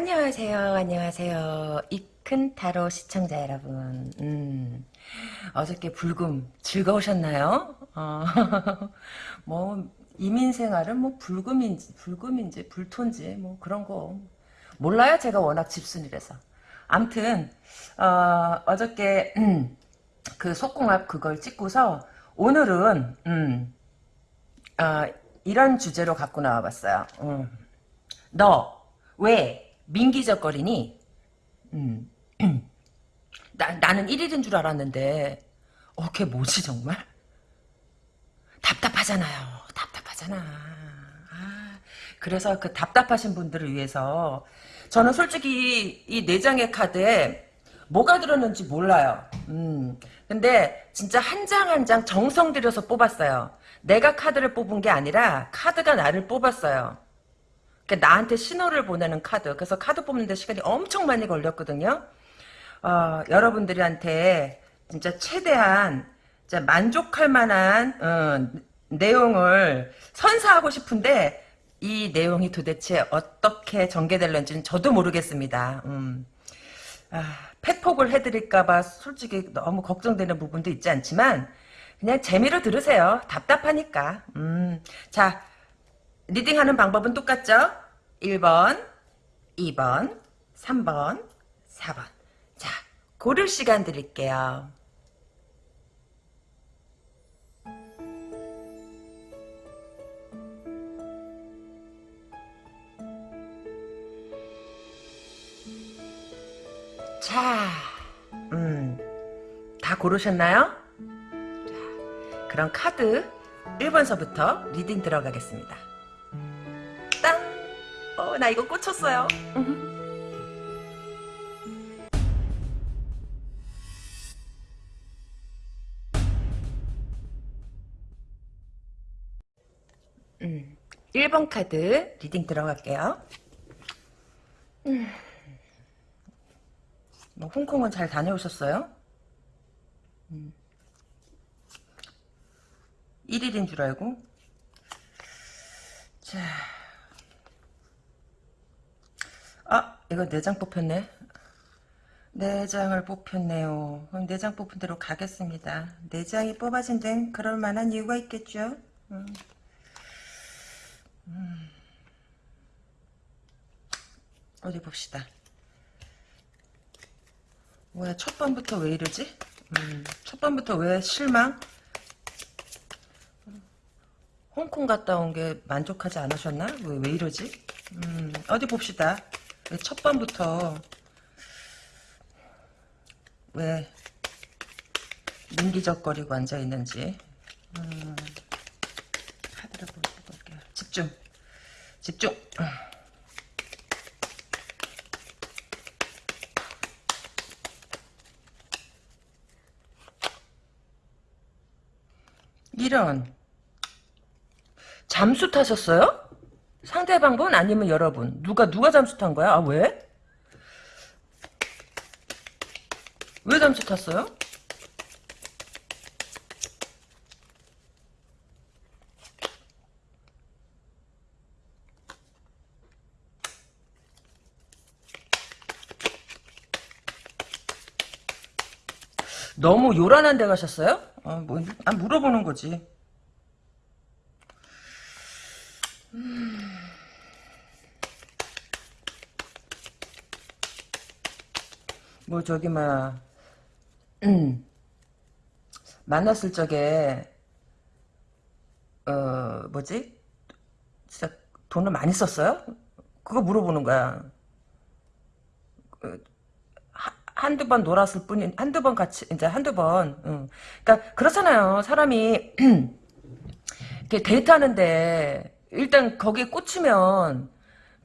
안녕하세요, 안녕하세요. 이큰 타로 시청자 여러분. 음, 어저께 불금 즐거우셨나요? 어, 뭐, 이민 생활은 뭐 불금인지, 불금인지, 불토인지, 뭐 그런 거. 몰라요, 제가 워낙 집순이라서. 암튼, 어, 어저께, 음, 그 속궁합 그걸 찍고서, 오늘은, 음, 어, 이런 주제로 갖고 나와봤어요. 음. 너, 왜, 민기적거리니? 음. 나, 나는 1일인 줄 알았는데 어, 걔 뭐지 정말? 답답하잖아요. 답답하잖아. 아, 그래서 그 답답하신 분들을 위해서 저는 솔직히 이 네 장의 카드에 뭐가 들었는지 몰라요. 음, 근데 진짜 한 장 한 장 정성 들여서 뽑았어요. 내가 카드를 뽑은 게 아니라 카드가 나를 뽑았어요. 그러니까 나한테 신호를 보내는 카드. 그래서 카드 뽑는데 시간이 엄청 많이 걸렸거든요. 어, 여러분들한테 진짜 최대한 진짜 만족할 만한 어, 내용을 선사하고 싶은데 이 내용이 도대체 어떻게 전개될는지는 저도 모르겠습니다. 음. 아, 팩폭을 해드릴까봐 솔직히 너무 걱정되는 부분도 있지 않지만 그냥 재미로 들으세요. 답답하니까. 음. 자, 리딩하는 방법은 똑같죠? 1번, 2번, 3번, 4번. 자, 고를 시간 드릴게요. 자, 음, 다 고르셨나요? 자, 그럼 카드 1번서부터 reading 들어가겠습니다. 나 이거 꽂혔어요. 음, 1번 카드 reading 들어갈게요. 음. 뭐 홍콩은 잘 다녀오셨어요? 음. 1일인 줄 알고 자, 아 이거 4장 뽑혔네 4장을 뽑혔네요 그럼 4장 뽑힌 대로 가겠습니다 4장이 뽑아진 데는 그럴 만한 이유가 있겠죠 음. 음. 어디 봅시다 뭐야 첫 번부터 왜 이러지? 음, 첫 번부터 왜 실망? 홍콩 갔다 온 게 만족하지 않으셨나? 왜, 왜 이러지? 음, 어디 봅시다. 첫 번부터 왜 민기적거리고 앉아있는지 음, 카드를 볼게요. 집중. 집중. 이런 잠수 타셨어요? 상대방분 아니면 여러분 누가 누가 잠수 탄 거야? 아 왜? 왜 잠수 탔어요? 너무 요란한 데 가셨어요? 아, 뭐, 아, 물어보는 거지. 뭐 저기 막 음, 만났을 적에 어 뭐지 진짜 돈을 많이 썼어요? 그거 물어보는 거야. 그, 한두 번 놀았을 뿐인 한두 번 같이 이제 한두 번. 응. 그러니까 그렇잖아요. 사람이 이렇게 데이트하는데 일단 거기에 꽂히면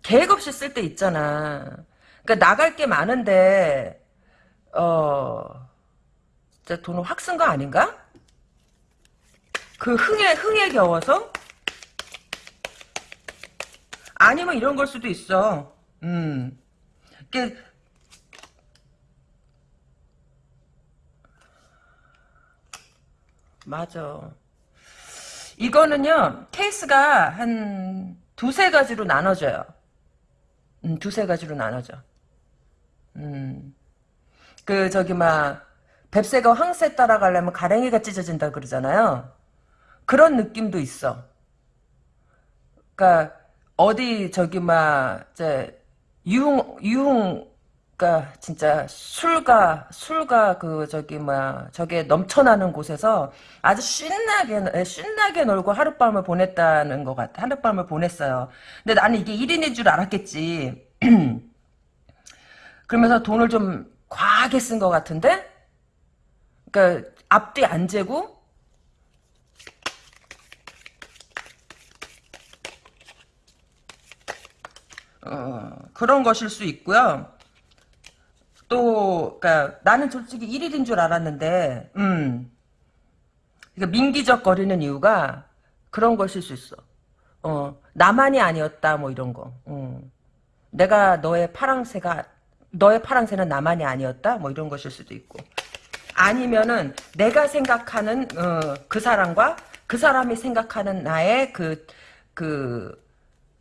계획 없이 쓸 때 있잖아. 그러니까 나갈 게 많은데 어, 진짜 돈을 확 쓴 거 아닌가? 그 흥에, 흥에 겨워서? 아니면 이런 걸 수도 있어. 음. 그 맞아. 이거는요, 케이스가 한 두세 가지로 나눠져요. 음, 두세 가지로 나눠져. 음. 그 저기 막 뱁새가 황새 따라가려면 가랭이가 찢어진다 그러잖아요. 그런 느낌도 있어. 그러니까 어디 저기 막 이제 유흥 유흥 그러니까 진짜 술과 술과 그 저기 막 저게 넘쳐나는 곳에서 아주 신나게 신나게 놀고 하룻밤을 보냈다는 것 같아. 하룻밤을 보냈어요. 근데 나는 이게 1인인 줄 알았겠지. 그러면서 돈을 좀 과하게 쓴 것 같은데? 그러니까 앞뒤 안 재고 어, 그런 것일 수 있고요. 또, 그니까, 나는 솔직히 1일인 줄 알았는데, 음. 그러니까 민기적 거리는 이유가 그런 것일 수 있어. 어, 나만이 아니었다, 뭐 이런 거. 어. 내가 너의 파랑새가, 너의 파랑새는 나만이 아니었다, 뭐 이런 것일 수도 있고. 아니면은, 내가 생각하는, 어, 그 사람과 그 사람이 생각하는 나의 그, 그,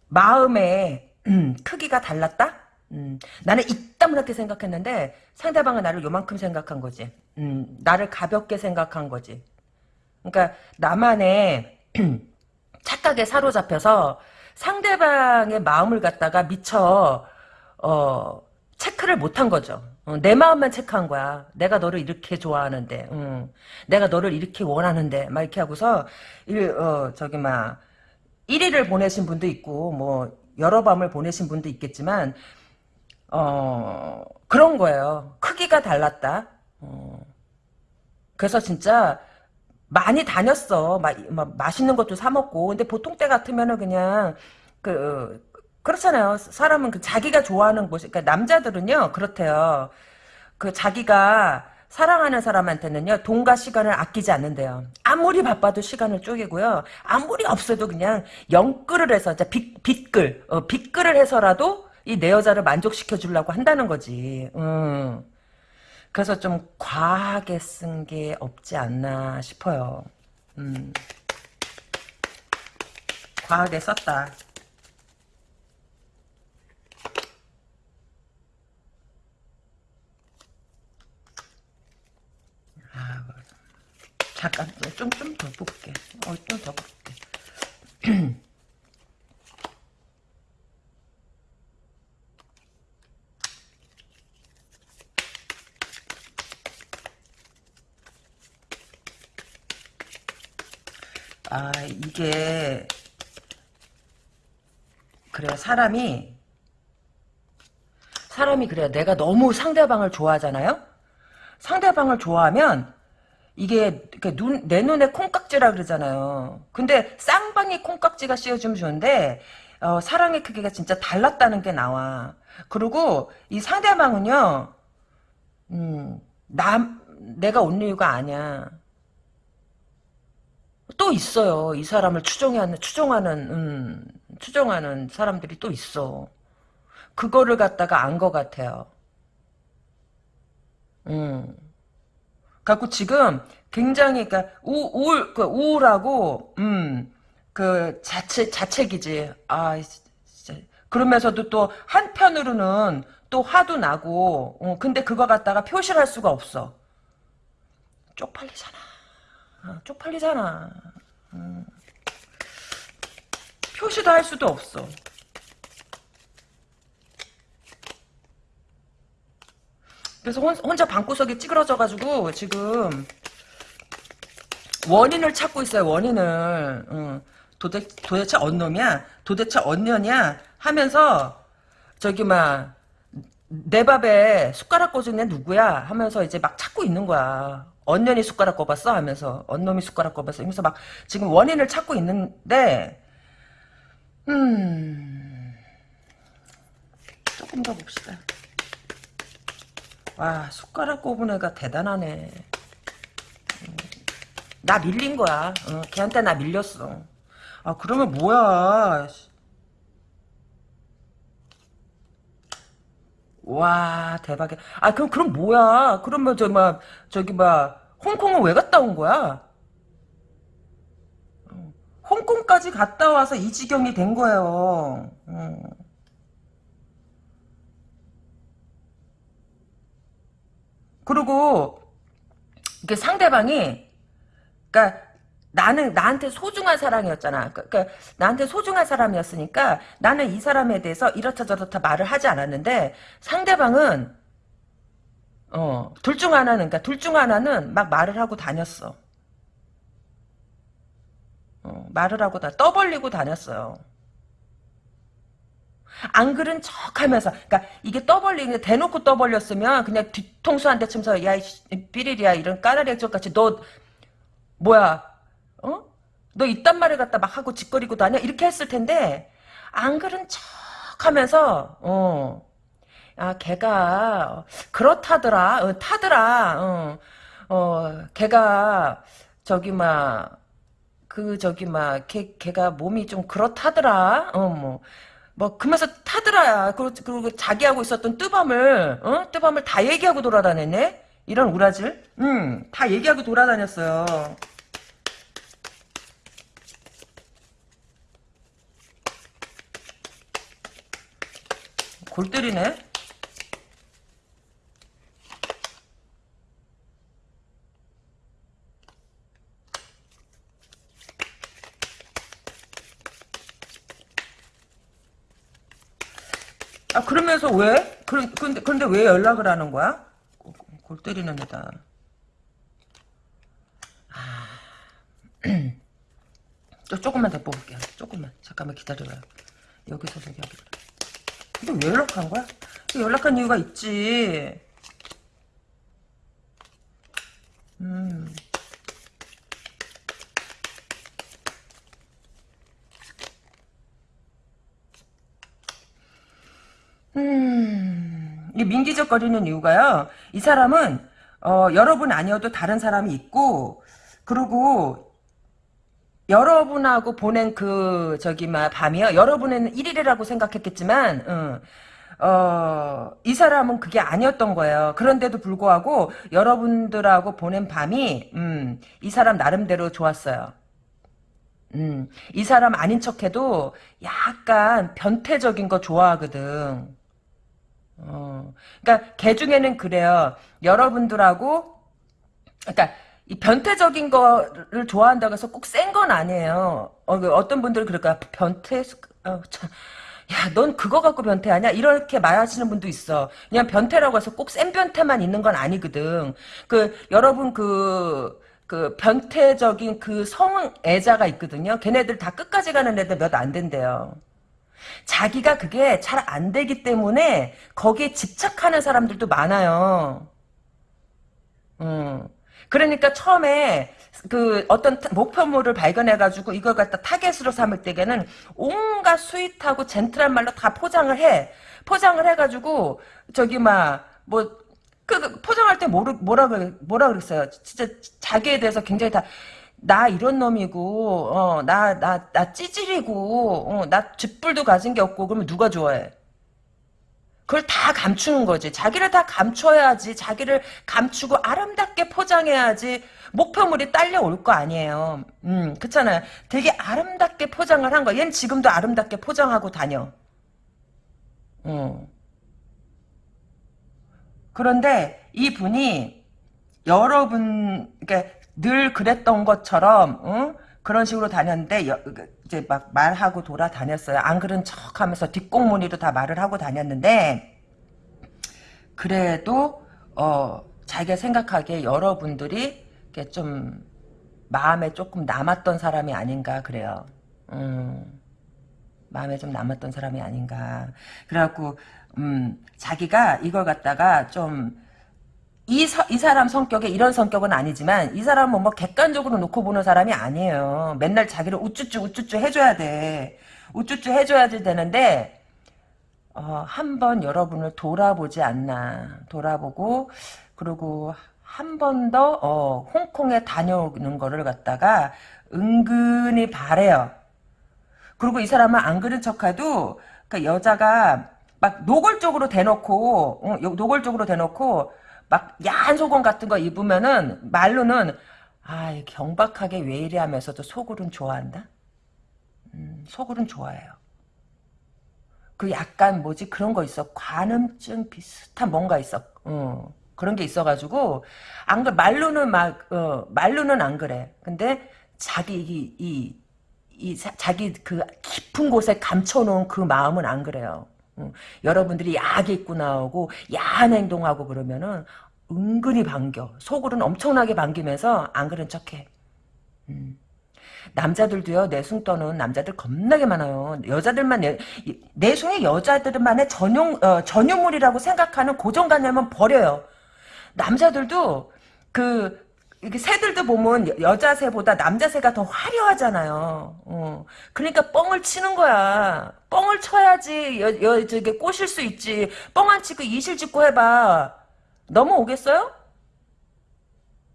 마음의 음, 크기가 달랐다? 음, 나는 이따문하게 생각했는데 상대방은 나를 요만큼 생각한 거지. 음, 나를 가볍게 생각한 거지. 그러니까 나만의 착각에 사로잡혀서 상대방의 마음을 갖다가 미처 어, 체크를 못한 거죠. 어, 내 마음만 체크한 거야. 내가 너를 이렇게 좋아하는데, 음, 내가 너를 이렇게 원하는데, 막 이렇게 하고서 일, 어, 저기 막 1위를 보내신 분도 있고, 뭐 여러 밤을 보내신 분도 있겠지만 어, 그런 거예요. 크기가 달랐다. 어. 그래서 진짜 많이 다녔어. 마, 마, 맛있는 것도 사 먹고. 근데 보통 때 같으면은 그냥 그 그렇잖아요. 사람은 그 자기가 좋아하는 곳, 그러니까 남자들은요 그렇대요. 그 자기가 사랑하는 사람한테는요 돈과 시간을 아끼지 않는데요. 아무리 바빠도 시간을 쪼개고요. 아무리 없어도 그냥 영끌을 해서 빚, 빚글 어, 빚글을 해서라도 이 내 여자를 만족시켜 주려고 한다는 거지. 음. 그래서 좀 과하게 쓴 게 없지 않나 싶어요. 음. 과하게 썼다. 잠깐 좀 좀 더 볼게. 어, 좀 더 볼게. 아, 이게, 그래, 사람이, 사람이 그래, 내가 너무 상대방을 좋아하잖아요? 상대방을 좋아하면, 이게, 눈, 내 눈에 콩깍지라 그러잖아요. 근데, 쌍방이 콩깍지가 씌워주면 좋은데, 어, 사랑의 크기가 진짜 달랐다는 게 나와. 그리고, 이 상대방은요, 음, 남, 내가 온 이유가 아니야. 또 있어요. 이 사람을 추종하는 추종하는 음, 추종하는 사람들이 또 있어. 그거를 갖다가 안 것 같아요. 음. 갖고 지금 굉장히 그러니까 우, 우울 그 우울하고 음 그 자체 자책이지. 아 진짜 그러면서도 또 한편으로는 또 화도 나고 어, 근데 그거 갖다가 표시를 할 수가 없어. 쪽팔리잖아. 어, 쪽팔리잖아. 음. 표시도 할 수도 없어. 그래서 혼, 자 방구석에 찌그러져가지고 지금 원인을 찾고 있어요. 원인을. 응. 도대, 도대체 언 놈이야? 도대체 언년이야? 하면서 저기 막 내 밥에 숟가락 꽂은 애 누구야? 하면서 이제 막 찾고 있는 거야. 언년이 숟가락 꼽았어 하면서 언놈이 숟가락 꼽았어 하면서 막 지금 원인을 찾고 있는데 음 조금 더 봅시다 와 숟가락 꼽은 애가 대단하네 음, 나 밀린 거야 어, 걔한테 나 밀렸어 아 그러면 뭐야 와 대박이야. 아 그럼 그럼 뭐야? 그러면 저 막 저기 막 홍콩은 왜 갔다 온 거야? 홍콩까지 갔다 와서 이 지경이 된 거예요. 음. 그리고 이게 상대방이 그러니까 나는 나한테 소중한 사랑이었잖아. 그러니까 나한테 소중한 사람이었으니까 나는 이 사람에 대해서 이렇다 저렇다 말을 하지 않았는데 상대방은 어, 둘 중 하나는 그러니까 둘 중 하나는 막 말을 하고 다녔어. 어, 말을 하고 다 떠벌리고 다녔어요. 안 그런 척 하면서, 그니까, 이게 떠벌리는, 대놓고 떠벌렸으면, 그냥 뒤통수 한 대 치면서, 야, 이 삐리리야, 이런 까다리 액젓 같이, 너, 뭐야, 어? 너 이딴 말을 갖다 막 하고 짓거리고 다녀? 이렇게 했을 텐데, 안 그런 척 하면서, 어, 아, 걔가, 그렇다더라, 어, 타더라, 어, 어, 걔가, 저기, 막, 그, 저기, 막, 걔, 걔가 몸이 좀 그렇다더라, 어, 뭐, 뭐 그러면서 타더라야. 그리고, 그리고 자기하고 있었던 뜨밤을 어? 뜨밤을 다 얘기하고 돌아다녔네. 이런 우라질. 음, 다 얘기하고 돌아다녔어요. 골 때리네. 아 그러면서 왜? 그, 근데 근데 왜 연락을 하는 거야? 골 때리는 애다. 아, 또 조금만 더 뽑을게요. 조금만 잠깐만 기다려봐요. 여기서 여기. 근데 왜 연락한 거야? 연락한 이유가 있지. 음. 민기적거리는 이유가요. 이 사람은 어, 여러분 아니어도 다른 사람이 있고 그리고 여러분하고 보낸 그 저기 막 밤이요. 여러분은 1일이라고 생각했겠지만 어, 어, 이 사람은 그게 아니었던 거예요. 그런데도 불구하고 여러분들하고 보낸 밤이 음, 이 사람 나름대로 좋았어요. 음, 이 사람 아닌 척해도 약간 변태적인 거 좋아하거든. 어, 그러니까 개 중에는 그래요. 여러분들하고 그러니까 이 변태적인 거를 좋아한다고 해서 꼭 센 건 아니에요. 어, 그 어떤 분들은 그럴까 변태 어, 참. 야, 넌 그거 갖고 변태하냐? 이렇게 말하시는 분도 있어. 그냥 변태라고 해서 꼭 센 변태만 있는 건 아니거든. 그, 여러분 그, 그 변태적인 그 성애자가 있거든요. 걔네들 다 끝까지 가는 애들 몇 안 된대요. 자기가 그게 잘 안 되기 때문에 거기에 집착하는 사람들도 많아요. 음. 그러니까 처음에 그 어떤 목표물을 발견해가지고 이걸 갖다 타겟으로 삼을 때에는 온갖 sweet하고 gentle한 말로 다 포장을 해. 포장을 해가지고 저기 막뭐 그 포장할 때 뭐라 뭐라 그랬어요. 진짜 자기에 대해서 굉장히 다 나 이런 놈이고 어 나 나 나 찌질이고 어 나 쥐뿔도 가진 게 없고 그러면 누가 좋아해? 그걸 다 감추는 거지. 자기를 다 감춰야지. 자기를 감추고 아름답게 포장해야지. 목표물이 딸려올 거 아니에요. 음, 그렇잖아요. 되게 아름답게 포장을 한 거. 얘는 지금도 아름답게 포장하고 다녀. 어. 그런데 이분이 여러분, 그러니까 늘 그랬던 것처럼, 응? 그런 식으로 다녔는데, 여, 이제 막 말하고 돌아다녔어요. 안 그런 척 하면서 뒷공무니로 다 말을 하고 다녔는데, 그래도, 어, 자기가 생각하기에 여러분들이, 좀, 마음에 조금 남았던 사람이 아닌가, 그래요. 음, 마음에 좀 남았던 사람이 아닌가. 그래갖고, 음, 자기가 이걸 갖다가 좀, 이, 서, 이 사람 성격에 이런 성격은 아니지만 이 사람은 뭐, 뭐 객관적으로 놓고 보는 사람이 아니에요. 맨날 자기를 우쭈쭈 우쭈쭈 해줘야 돼. 우쭈쭈 해줘야 되는데 어, 한번 여러분을 돌아보지 않나. 돌아보고 그리고 한 번 더 어, 홍콩에 다녀오는 거를 갖다가 은근히 바래요. 그리고 이 사람은 안 그런 척해도 그 여자가 막 노골적으로 대놓고 어, 노골적으로 대놓고 막 야한 속옷 같은 거 입으면은 말로는 아 경박하게 왜 이래 하면서도 속으로는 좋아한다. 음, 속으로는 좋아해요. 그 약간 뭐지 그런 거 있어 관음증 비슷한 뭔가 있어. 어. 그런 게 있어가지고 안그 말로는 막 어, 말로는 안 그래. 근데 자기 이, 이, 이 자, 자기 그 깊은 곳에 감춰놓은 그 마음은 안 그래요. 어, 여러분들이 야하게 입고 나오고 야한 행동하고 그러면은 은근히 반겨. 속으로는 엄청나게 반기면서 안 그런 척해. 음. 남자들도요 내숭 떠는 남자들 겁나게 많아요. 여자들만 내, 내숭의 여자들만의 전용 어, 전유물이라고 생각하는 고정관념은 버려요. 남자들도 그 이게 새들도 보면 여자 새보다 남자 새가 더 화려하잖아요. 어. 그러니까 뻥을 치는 거야. 뻥을 쳐야지 여, 여 저게 꼬실 수 있지. 뻥 안 치고 이실 짓고 해봐. 넘어오겠어요?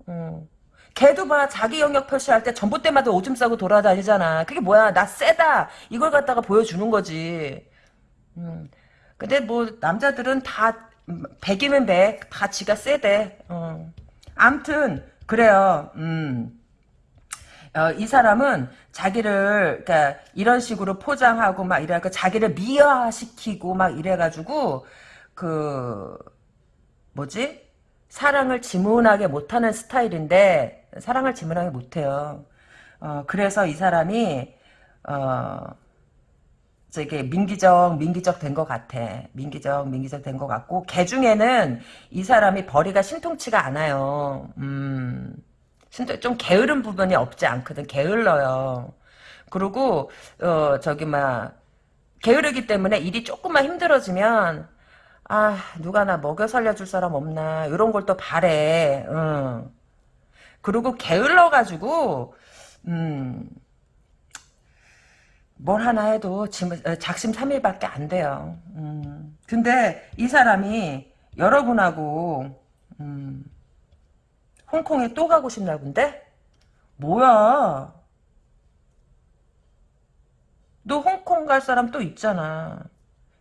어. 걔도 봐 자기 영역 표시할 때 전봇 대마다 오줌 싸고 돌아다니잖아. 그게 뭐야 나 세다 이걸 갖다가 보여주는 거지. 음. 근데 뭐 남자들은 다 백이면 백, 다 지가 세대. 어. 암튼 그래요. 음. 어, 이 사람은 자기를 그러니까 이런 식으로 포장하고 막 이래가 자기를 미화시키고 막 이래가지고 그 뭐지 사랑을 지문하게 못하는 스타일인데 사랑을 지문하게 못해요. 어, 그래서 이 사람이 어, 저게 민기적 민기적 된 것 같아. 민기적 민기적 된 것 같고 개 중에는 이 사람이 벌이가 신통치가 않아요. 음, 좀 게으른 부분이 없지 않거든. 게을러요. 그리고 어 저기 막 게으르기 때문에 일이 조금만 힘들어지면 아 누가 나 먹여 살려줄 사람 없나 이런 걸 또 바래. 응. 그리고 게을러 가지고 음. 뭘 하나 해도 어, 작심삼일밖에 안 돼요. 음. 근데 이 사람이 여러분하고 음. 홍콩에 또 가고 싶나 본데? 뭐야? 너 홍콩 갈 사람 또 있잖아.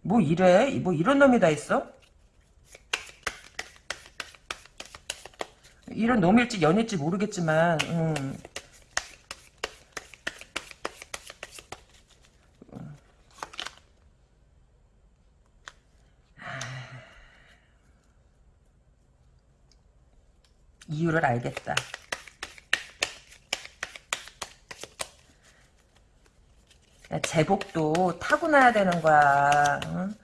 뭐 이래? 뭐 이런 놈이 다 있어? 이런 놈일지 연일지 모르겠지만 음. 이유를 알겠다. 제복도 타고나야 되는 거야. 응?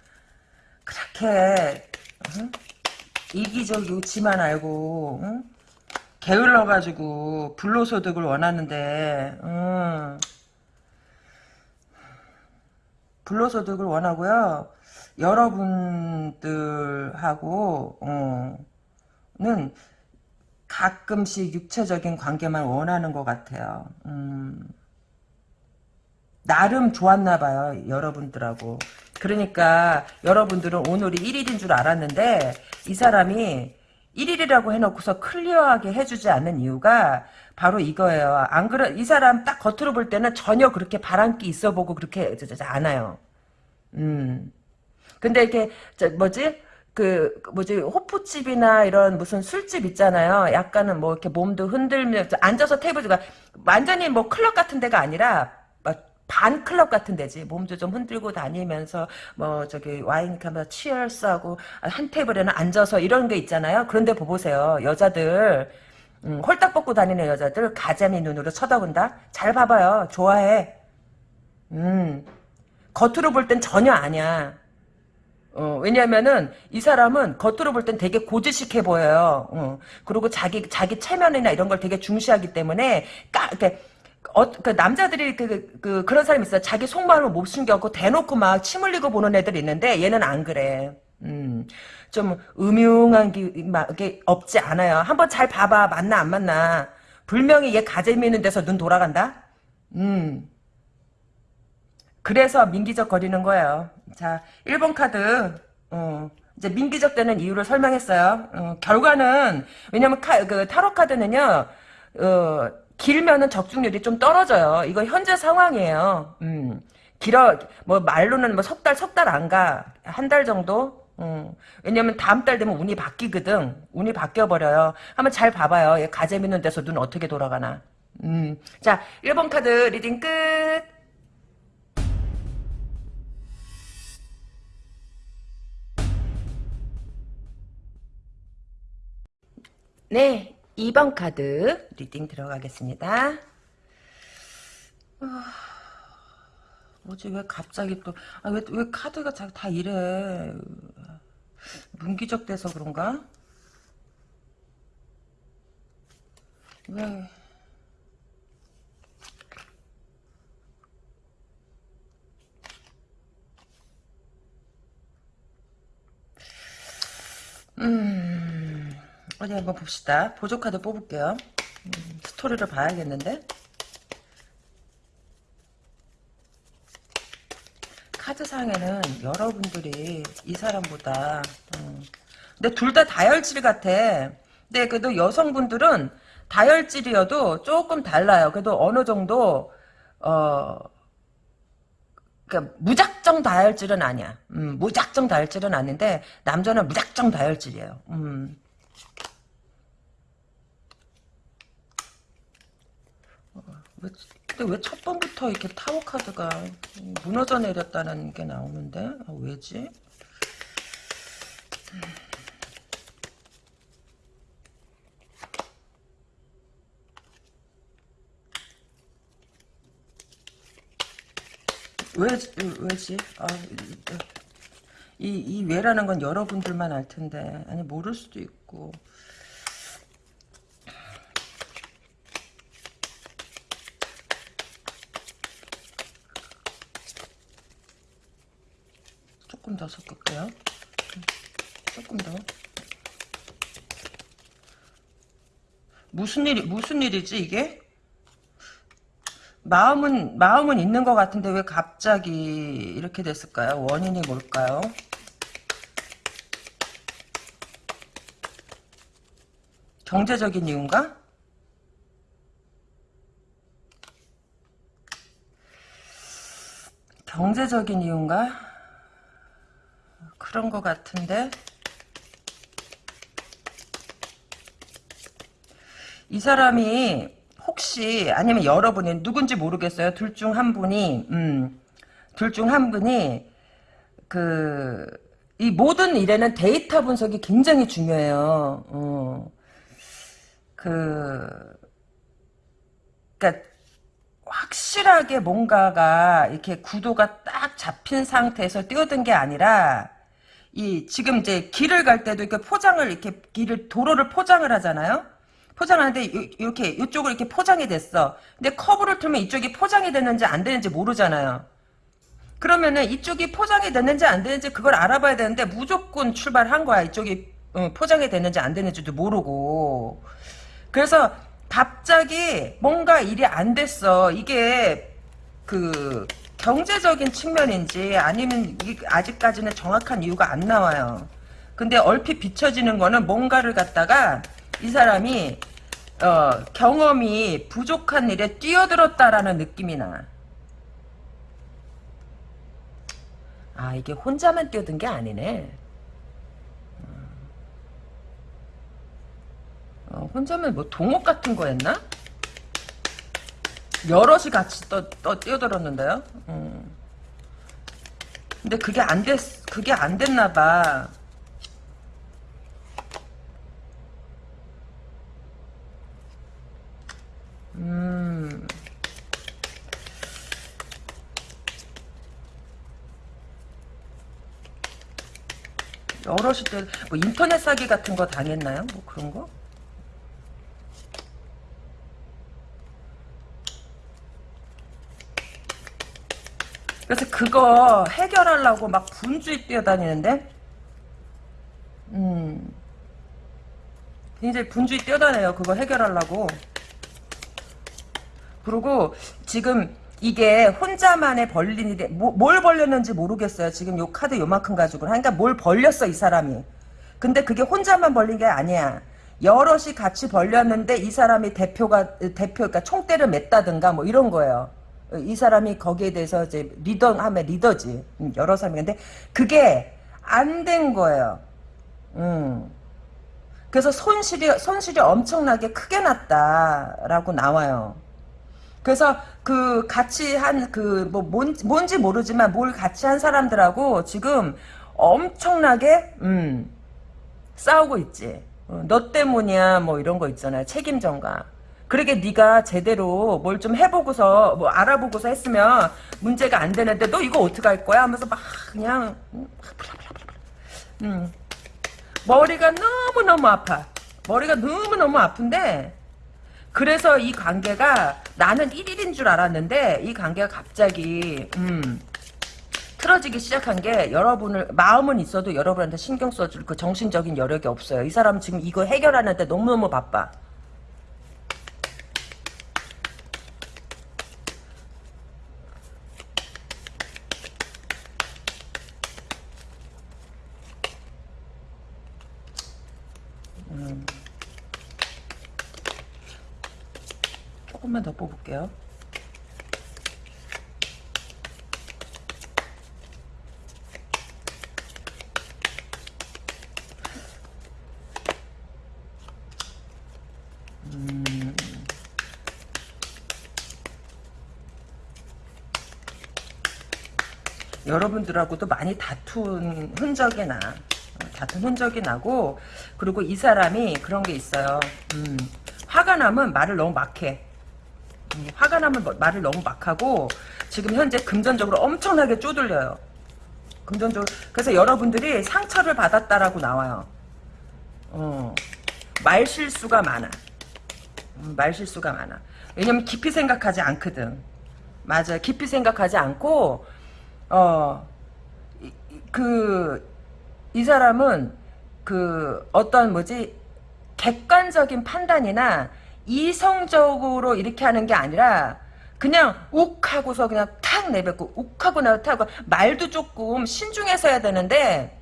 그렇게 응? 이기적이지만 알고 응? 게을러가지고 불로소득을 원하는데 불로소득을 원하고요. 여러분들하고 어, 는 가끔씩 육체적인 관계만 원하는 것 같아요. 음, 나름 좋았나 봐요. 여러분들하고. 그러니까 여러분들은 오늘이 1일인 줄 알았는데 이 사람이 1일이라고 해놓고서 클리어하게 해주지 않는 이유가 바로 이거예요. 안 그래 이 사람 딱 겉으로 볼 때는 전혀 그렇게 바람기 있어 보고 그렇게 않아요. 음. 근데 이게 저 뭐지 그 뭐지 호프집이나 이런 무슨 술집 있잖아요. 약간은 뭐 이렇게 몸도 흔들며 앉아서 테이블가 완전히 뭐 클럽 같은 데가 아니라 반 클럽 같은 데지. 몸도 좀 흔들고 다니면서 뭐 저기 와인 카메라 치얼스하고 한 테이블에는 앉아서 이런 게 있잖아요. 그런데 보세요. 여자들 음, 홀딱 벗고 다니는 여자들 가자미 눈으로 쳐다본다. 잘 봐봐요. 좋아해. 음 겉으로 볼 땐 전혀 아니야. 어, 왜냐면은 이 사람은 겉으로 볼 땐 되게 고지식해 보여요. 어, 그리고 자기 자기 체면이나 이런 걸 되게 중시하기 때문에 까 이렇게 어, 그 남자들이 그, 그, 그런 사람이 있어. 자기 속마음을 못 숨겨갖고 대놓고 막 침 흘리고 보는 애들이 있는데 얘는 안 그래. 음, 좀 음흉한 게, 없지 않아요. 한번 잘 봐봐. 맞나 안 맞나. 불명이 얘 가재미 있는 데서 눈 돌아간다? 음. 그래서 민기적 거리는 거예요. 자, 1번 카드, 어, 이제 민기적 되는 이유를 설명했어요. 어, 결과는, 왜냐면 카, 그, 타로 카드는요, 어, 길면은 적중률이 좀 떨어져요. 이거 현재 상황이에요. 음, 길어, 뭐, 말로는 뭐 석 달, 석 달 안 가. 한 달 정도? 음, 왜냐면 다음 달 되면 운이 바뀌거든. 운이 바뀌어 버려요. 한번 잘 봐봐요. 얘 가재 미는 데서 눈 어떻게 돌아가나. 음, 자, 1번 카드 reading 끝. 네, 2번 카드 reading 들어가겠습니다. 아, 뭐지 왜 갑자기 또 아 왜 왜 카드가 자- 다 이래 문기적 돼서 그런가? 왜? 음, 어디 한번 봅시다. 보조 카드 뽑을게요. 음, 스토리를 봐야겠는데? 카드상에는 여러분들이 이 사람보다 음, 근데 둘 다 다혈질 같아. 근데 그래도 여성분들은 다혈질이어도 조금 달라요. 그래도 어느 정도 어 그러니까 무작정 다혈질은 아니야. 음, 무작정 다혈질은 아닌데 남자는 무작정 다혈질이에요. 음. 어, 왜, 근데 왜 첫 번부터 이렇게 타워 카드가 무너져 내렸다는 게 나오는데 아, 왜지? 왜, 왜지? 아, 이, 이 왜라는 건 여러분들만 알 텐데. 아니, 모를 수도 있고. 조금 더 섞을게요. 조금 더. 무슨 일이, 무슨 일이지, 이게? 마음은 마음은 있는 것 같은데 왜 갑자기 이렇게 됐을까요? 원인이 뭘까요? 경제적인 이유인가? 경제적인 이유인가? 그런 것 같은데 이 사람이 혹시 아니면 여러분이 누군지 모르겠어요. 둘 중 한 분이 음, 둘 중 한 분이 그 이 모든 일에는 데이터 분석이 굉장히 중요해요. 어. 그 그러니까 확실하게 뭔가가 이렇게 구도가 딱 잡힌 상태에서 뛰어든 게 아니라 이 지금 이제 길을 갈 때도 이렇게 포장을 이렇게 길을 도로를 포장을 하잖아요. 포장하는데 이렇게 이쪽으로 이렇게 포장이 됐어. 근데 커브를 틀면 이쪽이 포장이 됐는지 안 되는지 모르잖아요. 그러면은 이쪽이 포장이 됐는지 안 됐는지 그걸 알아봐야 되는데 무조건 출발한 거야. 이쪽이 어, 포장이 됐는지 안 됐는지도 모르고. 그래서 갑자기 뭔가 일이 안 됐어. 이게 그 경제적인 측면인지 아니면 아직까지는 정확한 이유가 안 나와요. 근데 얼핏 비춰지는 거는 뭔가를 갖다가 이 사람이 어, 경험이 부족한 일에 뛰어들었다라는 느낌이 나. 아 이게 혼자만 뛰어든 게 아니네. 어, 혼자만 뭐 동업 같은 거였나? 여럿이 같이 떠, 떠 뛰어들었는데요. 음. 근데 그게 안 됐, 그게 안 됐나 봐. 음. 여럿이 때, 뭐 인터넷 사기 같은 거 당했나요? 뭐 그런 거? 그래서 그거 해결하려고 막 분주히 뛰어다니는데, 음, 굉장히 분주히 뛰어다녀요. 그거 해결하려고. 그리고 지금 이게 혼자만의 벌린이 뭐, 뭘 벌렸는지 모르겠어요. 지금 요 카드 요만큼 가지고. 그러니까 뭘 벌렸어, 이 사람이. 근데 그게 혼자만 벌린 게 아니야. 여럿이 같이 벌렸는데 이 사람이 대표가, 대표, 그러니까 총대를 맸다든가 뭐 이런 거예요. 이 사람이 거기에 대해서 이제 리더 하면 리더지. 음, 여러 사람이. 근데 그게 안 된 거예요. 음. 그래서 손실이, 손실이 엄청나게 크게 났다라고 나와요. 그래서 그 같이 한 그 뭐 뭔지 모르지만 뭘 같이 한 사람들하고 지금 엄청나게 음 싸우고 있지. 어, 너 때문이야 뭐 이런 거 있잖아요. 책임 전가. 그러게 네가 제대로 뭘 좀 해보고서 뭐 알아보고서 했으면 문제가 안 되는데 너 이거 어떻게 할 거야 하면서 막 그냥 음, 음. 머리가 너무너무 아파. 머리가 너무너무 아픈데 그래서 이 관계가 나는 1일인 줄 알았는데 이 관계가 갑자기 음, 틀어지기 시작한 게 여러분을 마음은 있어도 여러분한테 신경 써줄 그 정신적인 여력이 없어요. 이 사람은 지금 이거 해결하는데 너무너무 바빠. 뽑을게요. 음. 여러분들하고도 많이 다툰 흔적이 나. 어, 다툰 흔적이 나고, 그리고 이 사람이 그런 게 있어요. 음, 화가 나면 말을 너무 막해. 음, 화가 나면 뭐- 말을 너무 막 하고, 지금 현재 금전적으로 엄청나게 쪼들려요. 금전적으로. 그래서 여러분들이 상처를 받았다라고 나와요. 어, 말 실수가 많아. 음, 말 실수가 많아. 왜냐면 깊이 생각하지 않거든. 맞아. 깊이 생각하지 않고, 어, 이- 이- 그, 이 사람은 그 어떤 뭐지, 객관적인 판단이나 이성적으로 이렇게 하는 게 아니라 그냥 욱 하고서 그냥 탁 내뱉고 욱 하고 나타고 말도 조금 신중해서 해야 되는데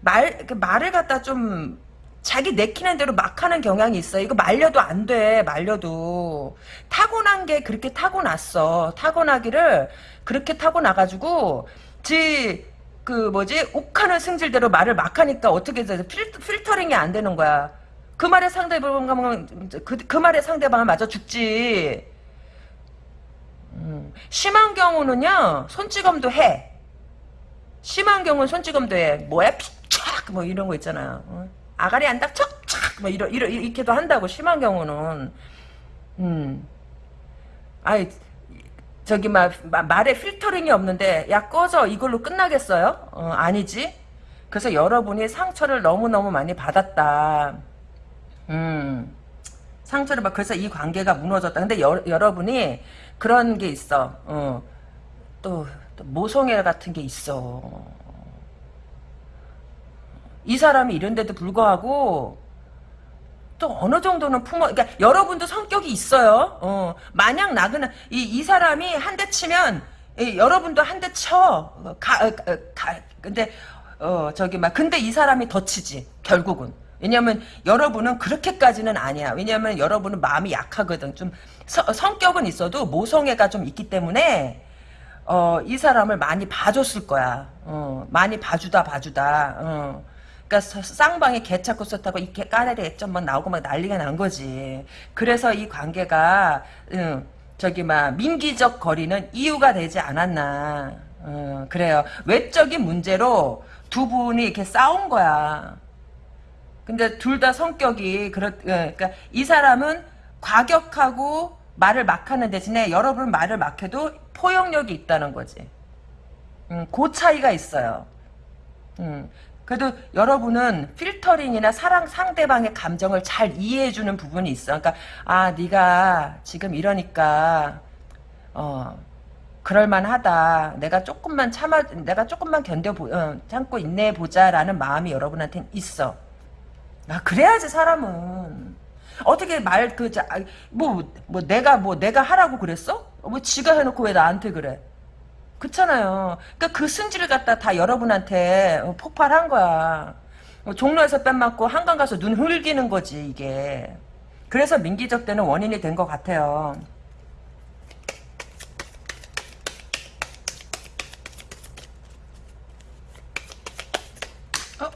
말, 그 말을 갖다 좀 자기 내키는 대로 막 하는 경향이 있어요. 이거 말려도 안 돼. 말려도. 타고난 게 그렇게 타고났어. 타고나기를 그렇게 타고나가지고 지, 그 뭐지? 욱하는 승질대로 말을 막 하니까 어떻게 돼? 필, 필터링이 안 되는 거야. 그 말에 상대방은 그, 그 말에 상대방은 맞아 죽지. 음, 심한 경우는요 손찌검도 해. 심한 경우는 손찌검도 해. 뭐야 피착 뭐 이런 거 있잖아요. 어? 아가리 안 닥쳐? 착! 뭐 이러, 이러, 이렇게도 한다고 심한 경우는. 음. 아이 저기 막 마- 말에 필터링이 없는데 야 꺼져 이걸로 끝나겠어요? 어, 아니지. 그래서 여러분이 상처를 너무너무 많이 받았다. 음. 상처를 받 그래서 이 관계가 무너졌다. 근데 여, 여러분이 그런 게 있어. 어. 또, 또 모성애 같은 게 있어. 이 사람이 이런데도 불구하고 또 어느 정도는 품어 그러니까 여러분도 성격이 있어요. 어. 마냥 나그나 이, 이 사람이 한 대 치면 이, 여러분도 한 대 쳐. 어, 가, 어, 어, 가 근데 어 저기 막 근데 이 사람이 더 치지 결국은. 왜냐면 여러분은 그렇게까지는 아니야. 왜냐면 여러분은 마음이 약하거든. 좀 서- 성격은 있어도 모성애가 좀 있기 때문에 어, 이 사람을 많이 봐줬을 거야. 어, 많이 봐주다 봐주다. 어. 그러니까 서- 쌍방이 개 찾고 썼다고 이렇게 까레리 액점 막 나오고 막 난리가 난 거지. 그래서 이 관계가 응, 저기 막 민기적 거리는 이유가 되지 않았나. 어, 그래요. 외적인 문제로 두 분이 이렇게 싸운 거야. 근데 둘 다 성격이 그렇 예, 그러니까 이 사람은 과격하고 말을 막 하는 대신에 여러분 말을 막 해도 포용력이 있다는 거지. 음, 그 차이가 있어요. 음, 그래도 여러분은 필터링이나 사랑 상대방의 감정을 잘 이해해주는 부분이 있어. 그러니까 아 네가 지금 이러니까 어 그럴만하다. 내가 조금만 참아, 내가 조금만 견뎌 보, 어, 참고 인내해 보자라는 마음이 여러분한테는 있어. 아 그래야지 사람은 어떻게 말그뭐뭐 내가 뭐 내가 하라고 그랬어? 뭐 지가 해놓고 왜 나한테 그래? 그렇잖아요. 그러니까 그 승질을 갖다 다 여러분한테 어, 폭발한 거야. 어, 종로에서 뺨 맞고 한강 가서 눈 흘기는 거지 이게. 그래서 민기적 때는 원인이 된 것 같아요. 어?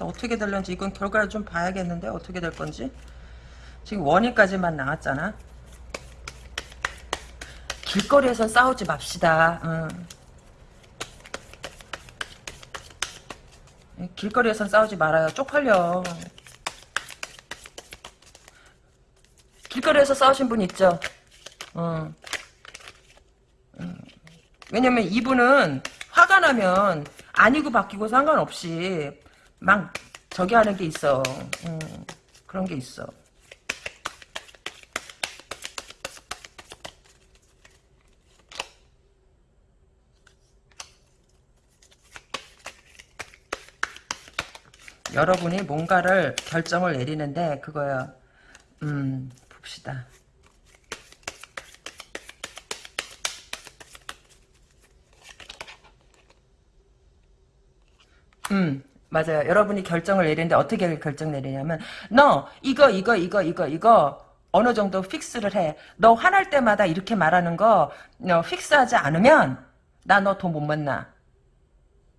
그래서 어떻게 될런지 이건 결과를 좀 봐야겠는데 어떻게 될 건지. 지금 원인까지만 나왔잖아. 길거리에서 싸우지 맙시다. 응. 길거리에선 싸우지 말아요. 쪽팔려. 길거리에서 싸우신 분 있죠? 어. 음. 왜냐면 이분은 화가 나면 아니고 바뀌고 상관없이 막 저기 하는 게 있어. 음, 그런 게 있어. 여러분이 뭔가를 결정을 내리는데 그거야. 음, 봅시다. 음, 맞아요. 여러분이 결정을 내리는데 어떻게 결정 내리냐면 너 이거 이거 이거 이거 이거 어느 정도 픽스를 해. 너 화날 때마다 이렇게 말하는 거 너 픽스하지 않으면 나 너 돈 못 만나.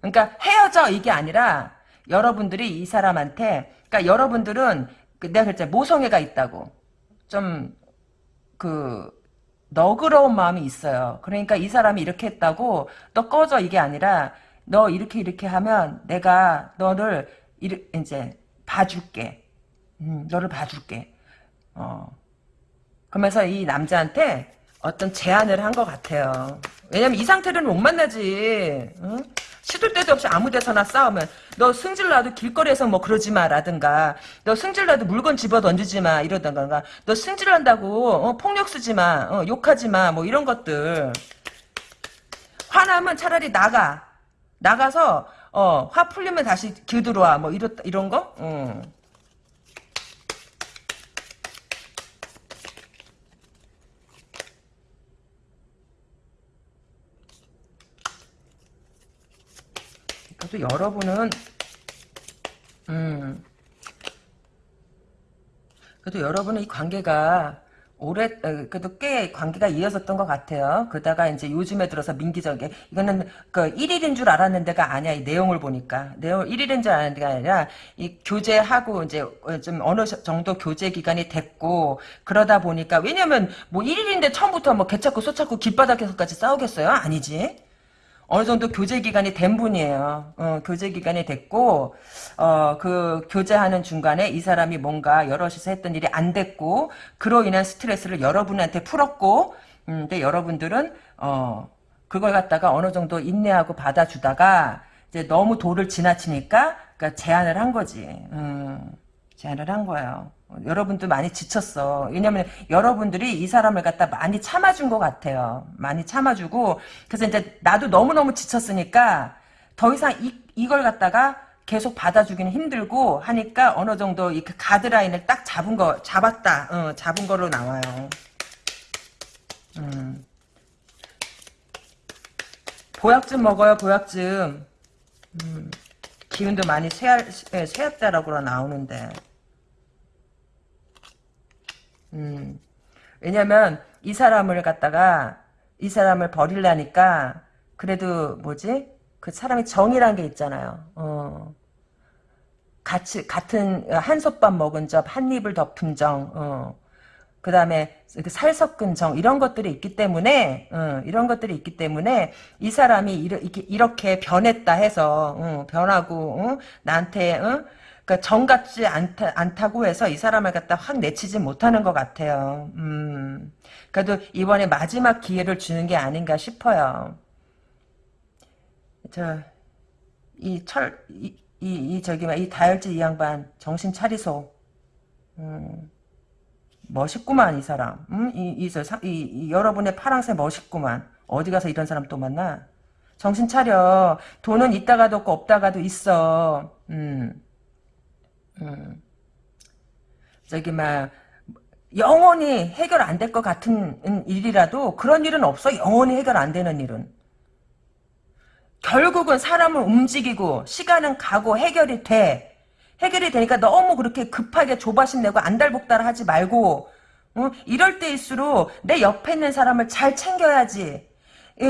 그러니까 헤어져 이게 아니라 여러분들이 이 사람한테 그러니까 여러분들은 그 내가 그랬잖아 모성애가 있다고 좀 그 너그러운 마음이 있어요. 그러니까 이 사람이 이렇게 했다고 너 꺼져 이게 아니라 너 이렇게 이렇게 하면 내가 너를 이제 봐줄게. 음, 너를 봐줄게. 어. 그러면서 이 남자한테 어떤 제안을 한 것 같아요. 왜냐면 이 상태로는 못 만나지. 응? 시도 때도 없이 아무 데서나 싸우면 너 승질 나도 길거리에서 뭐 그러지 마라든가 너 승질 나도 물건 집어 던지지 마 이러던가 너 승질 난다고 어, 폭력 쓰지 마 어, 욕하지 마 뭐 이런 것들 화나면 차라리 나가 나가서 어, 화 풀리면 다시 길 들어와 뭐 이런 이런 거 어. 그래도 여러분은 음 그래도 여러분은 이 관계가 오래 어, 그래도 꽤 관계가 이어졌던 것 같아요. 그러다가 이제 요즘에 들어서 민기적에 이거는 그 1일인 줄 알았는데가 아니야. 이 내용을 보니까 내용 1일인 줄 알았는데가 아니라 이 교제하고 이제 좀 어느 정도 교제 기간이 됐고 그러다 보니까 왜냐면 뭐 1일인데 처음부터 뭐 개찾고 소찾고 길바닥에서까지 싸우겠어요? 아니지. 어느 정도 교제 기간이 된 분이에요. 어, 교제 기간이 됐고, 어, 그 교제하는 중간에 이 사람이 뭔가 여럿이서 했던 일이 안 됐고, 그로 인한 스트레스를 여러분한테 풀었고, 음, 근데 여러분들은, 어, 그걸 갖다가 어느 정도 인내하고 받아주다가, 이제 너무 도를 지나치니까, 그니까 제안을 한 거지. 음, 제안을 한 거예요. 여러분도 많이 지쳤어. 왜냐면 여러분들이 이 사람을 갖다 많이 참아준 것 같아요. 많이 참아주고 그래서 이제 나도 너무너무 지쳤으니까 더 이상 이, 이걸 갖다가 계속 받아주기는 힘들고 하니까 어느 정도 이그 가드라인을 딱 잡은 거 잡았다. 어, 잡은 거로 나와요. 음. 보약좀 먹어요. 보약좀. 음. 기운도 많이 쇠할, 쇠약자라고 나오는데. 음. 왜냐면 이 사람을 갖다가 이 사람을 버릴라니까 그래도 뭐지? 그 사람이 정이란 게 있잖아요. 어. 같이 같은 한솥밥 먹은 접한 입을 덮은 정. 어. 그 다음에 살 섞은 정 이런 것들이 있기 때문에 어, 이런 것들이 있기 때문에 이 사람이 이렇게, 이렇게 변했다 해서 어, 변하고 어, 나한테 그러니까 정 같지 않다, 않다고 해서 이 사람을 갖다 확 내치지 못하는 것 같아요. 음, 그래도 이번에 마지막 기회를 주는 게 아닌가 싶어요. 저, 이 철, 이, 이, 이 저기, 이 다혈질 이 양반, 정신 차리소. 음, 멋있구만, 이 사람. 음, 이, 이, 저, 이, 이, 여러분의 파랑새 멋있구만. 어디 가서 이런 사람 또 만나? 정신 차려. 돈은 있다가도 없고 없다가도 있어. 음. 음. 저기 막 영원히 해결 안 될 것 같은 일이라도 그런 일은 없어. 영원히 해결 안 되는 일은. 결국은 사람을 움직이고 시간은 가고 해결이 돼. 해결이 되니까 너무 그렇게 급하게 조바심 내고 안달복달 하지 말고 어? 이럴 때일수록 내 옆에 있는 사람을 잘 챙겨야지.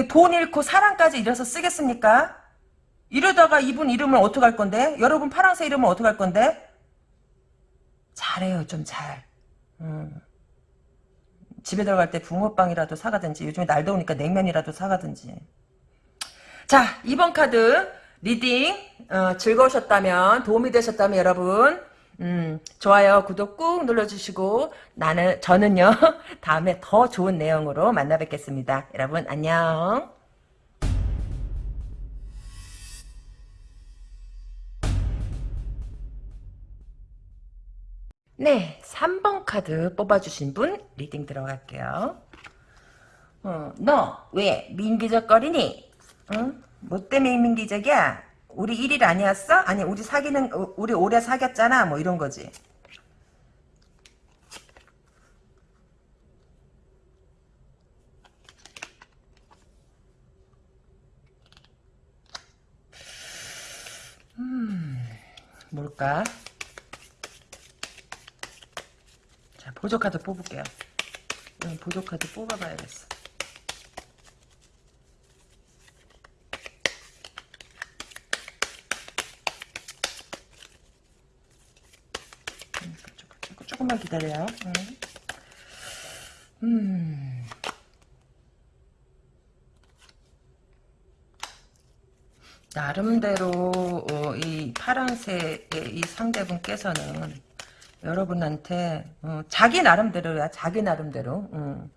돈 잃고 사랑까지 잃어서 쓰겠습니까? 이러다가 이분 이름을 어떻게 할 건데? 여러분 파랑새 이름은 어떻게 할 건데? 잘해요 좀 잘. 음. 집에 들어갈 때 붕어빵이라도 사가든지 요즘에 날 더우니까 냉면이라도 사가든지. 자 2번 카드 reading 어, 즐거우셨다면 도움이 되셨다면 여러분 음, 좋아요 구독 꾹 눌러주시고 나는 저는요 다음에 더 좋은 내용으로 만나 뵙겠습니다. 여러분 안녕. 네, 3번 카드 뽑아주신 분 reading 들어갈게요. 어, 너 왜 민기적거리니? 응? 뭐 때문에 민기적이야? 우리 1일 아니었어? 아니 우리 사귀는 어, 우리 오래 사귀었잖아 뭐 이런 거지. 음, 뭘까? 자, 보조 카드 뽑을게요. 응, 보조 카드 뽑아봐야겠어. 음, 조금, 조금만 기다려요. 응. 음. 나름대로 어, 이 파란색의 이 상대분께서는 여러분한테 어, 자기 나름대로야 자기 나름대로 음,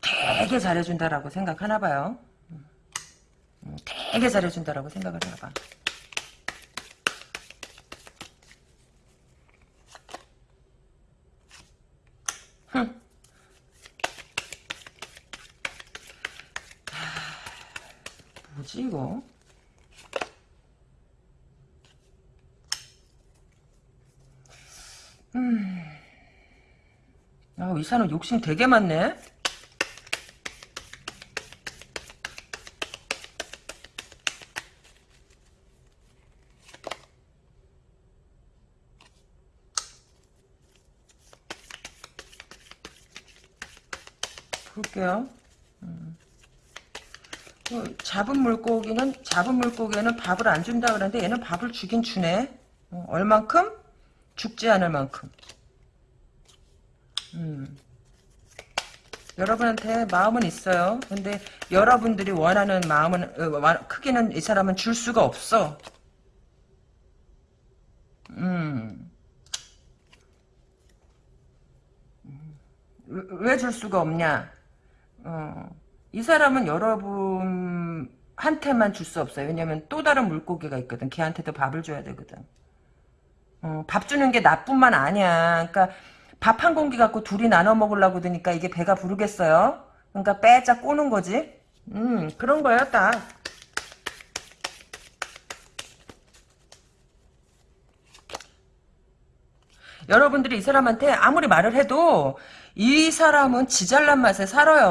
되게 잘해준다라고 생각하나 봐요. 음, 되게 잘해준다라고 생각을 하나 봐. 흠. 뭐지 이거? 아, 이 사람 욕심 되게 많네. 볼게요. 음. 어, 잡은 물고기는 잡은 물고기는 밥을 안 준다 그러는데 얘는 밥을 주긴 주네. 어, 얼만큼? 죽지 않을 만큼. 여러분한테 마음은 있어요. 근데 여러분들이 원하는 마음은 어, 크기는 이 사람은 줄 수가 없어. 음. 왜 줄 수가 없냐? 어. 이 사람은 여러분한테만 줄 수 없어요. 왜냐면 또 다른 물고기가 있거든. 걔한테도 밥을 줘야 되거든. 어, 밥 주는 게 나뿐만 아니야. 그러니까 밥 한 공기 갖고 둘이 나눠 먹으려고 드니까 이게 배가 부르겠어요? 그러니까 빼짝 꼬는 거지. 음, 그런 거야, 딱. 여러분들이 이 사람한테 아무리 말을 해도 이 사람은 지잘난 맛에 살아요.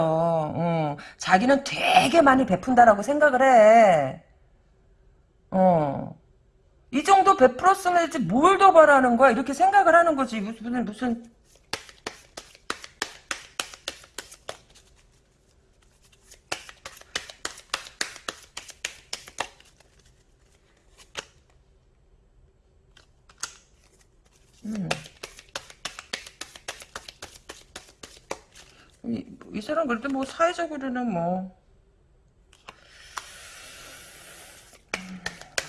어, 자기는 되게 많이 베푼다라고 생각을 해. 어. 이 정도 베풀었으면 뭘 더 바라는 거야? 이렇게 생각을 하는 거지. 무슨, 무슨. 음. 사람 그래도 뭐 사회적으로는 뭐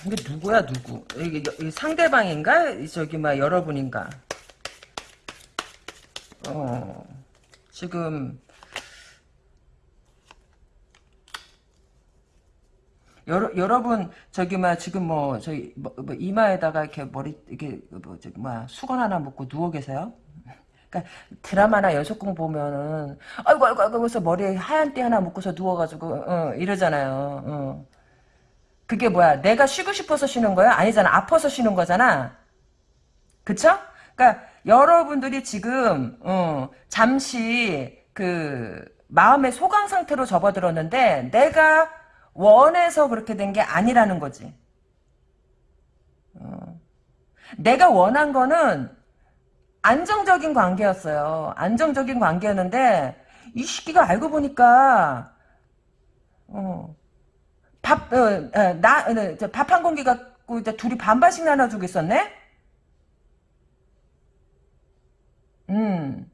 이게 누구야 누구? 이게, 이게 상대방인가? 저기 막 여러분인가? 어 지금 여러, 여러분 저기 막 지금 뭐 저기 뭐, 뭐 이마에다가 이렇게 머리 이게 뭐 저기 뭐 수건 하나 묶고 누워 계세요? 그러니까 드라마나 여속공 보면은 아이고 아이고 아이고 그래서 머리에 하얀 띠 하나 묶고서 누워가지고 어, 이러잖아요. 어. 그게 뭐야? 내가 쉬고 싶어서 쉬는 거야? 아니잖아. 아파서 쉬는 거잖아. 그쵸? 그러니까 여러분들이 지금 어, 잠시 그 마음의 소강 상태로 접어들었는데 내가 원해서 그렇게 된 게 아니라는 거지. 어. 내가 원한 거는 안정적인 관계였어요. 안정적인 관계였는데 이 시기가 알고 보니까 어, 밥, 어, 어, 나, 어, 밥한 공기 갖고 이제 둘이 반반씩 나눠주고 있었네? 음.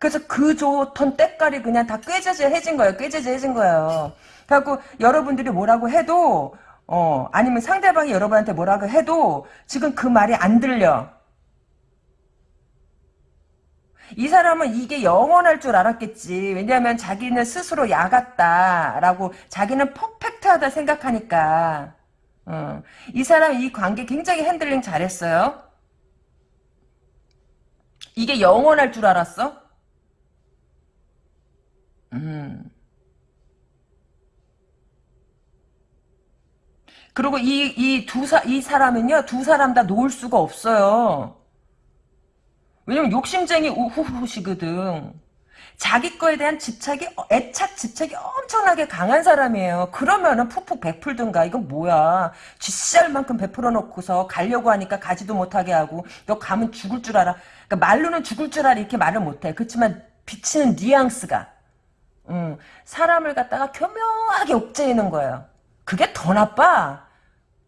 그래서 그 좋던 때깔이 그냥 다 꾀죄죄해진 거예요. 꾀죄죄해진 거예요. 그래갖고 여러분들이 뭐라고 해도 어 아니면 상대방이 여러분한테 뭐라고 해도 지금 그 말이 안 들려. 이 사람은 이게 영원할 줄 알았겠지. 왜냐하면 자기는 스스로 야같다라고 자기는 퍼펙트하다 생각하니까. 어. 이 사람 이 관계 굉장히 핸들링 잘했어요. 이게 영원할 줄 알았어? 음. 그리고 이, 이 두 사, 이 사람은요, 두 사람 다 놓을 수가 없어요. 왜냐면 욕심쟁이 우후후시거든. 자기 거에 대한 집착이, 애착 집착이 엄청나게 강한 사람이에요. 그러면은 푹푹 베풀든가. 이건 뭐야. 쥐씨알만큼 베풀어 놓고서 가려고 하니까 가지도 못하게 하고, 너 가면 죽을 줄 알아. 그러니까 말로는 죽을 줄 알아. 이렇게 말을 못해. 그렇지만 비치는 뉘앙스가. 음, 사람을 갖다가 교묘하게 옥죄이는 거예요. 그게 더 나빠.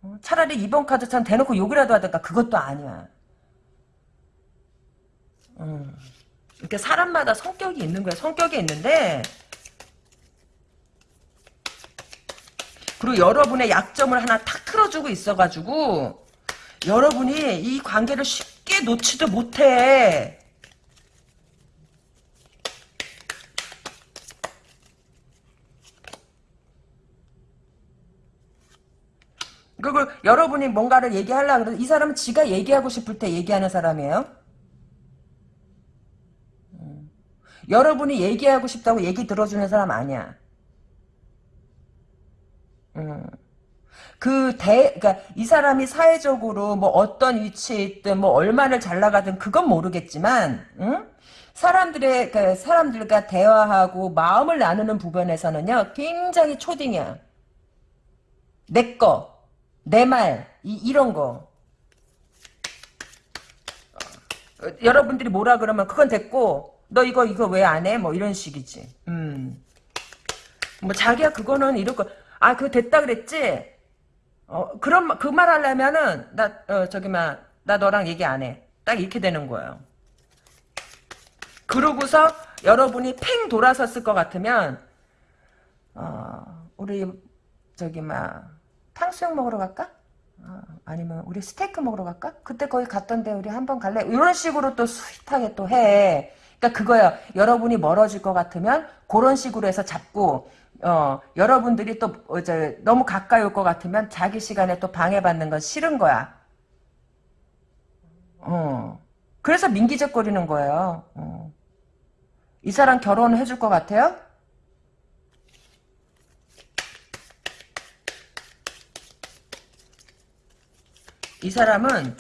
어, 차라리 이번 카드처럼 대놓고 욕이라도 하든가 그것도 아니야. 음, 이렇게 사람마다 성격이 있는 거야. 성격이 있는데 그리고 여러분의 약점을 하나 탁 틀어주고 있어가지고 여러분이 이 관계를 쉽게 놓지도 못해. 그리고 여러분이 뭔가를 얘기하려고 그래도 이 사람은 지가 얘기하고 싶을 때 얘기하는 사람이에요. 음. 여러분이 얘기하고 싶다고 얘기 들어주는 사람 아니야. 음. 그 대, 그니까 이 사람이 사회적으로 뭐 어떤 위치에 있든 뭐 얼마를 잘 나가든 그건 모르겠지만, 응? 사람들의, 그 사람들과 대화하고 마음을 나누는 부분에서는요, 굉장히 초딩이야. 내 거. 내 말, 이, 이런 거. 어, 여러분들이 뭐라 그러면 그건 됐고, 너 이거, 이거 왜 안 해? 뭐 이런 식이지. 음. 뭐 자기야 그거는 이럴 거, 아, 그거 됐다 그랬지? 어, 그런, 그 말 하려면은, 나, 어, 저기, 막, 나 너랑 얘기 안 해. 딱 이렇게 되는 거예요. 그러고서 여러분이 팽 돌아섰을 것 같으면, 어, 우리, 저기, 막, 탕수육 먹으러 갈까? 어, 아니면 우리 스테이크 먹으러 갈까? 그때 거기 갔던데 우리 한번 갈래? 이런 식으로 또 스윗하게 또 해. 그러니까 그거야. 여러분이 멀어질 것 같으면 그런 식으로 해서 잡고 어, 여러분들이 또 이제 너무 가까이 올 것 같으면 자기 시간에 또 방해받는 건 싫은 거야. 어. 그래서 민기적거리는 거예요. 어. 이 사람 결혼 해 줄 것 같아요? 이 사람은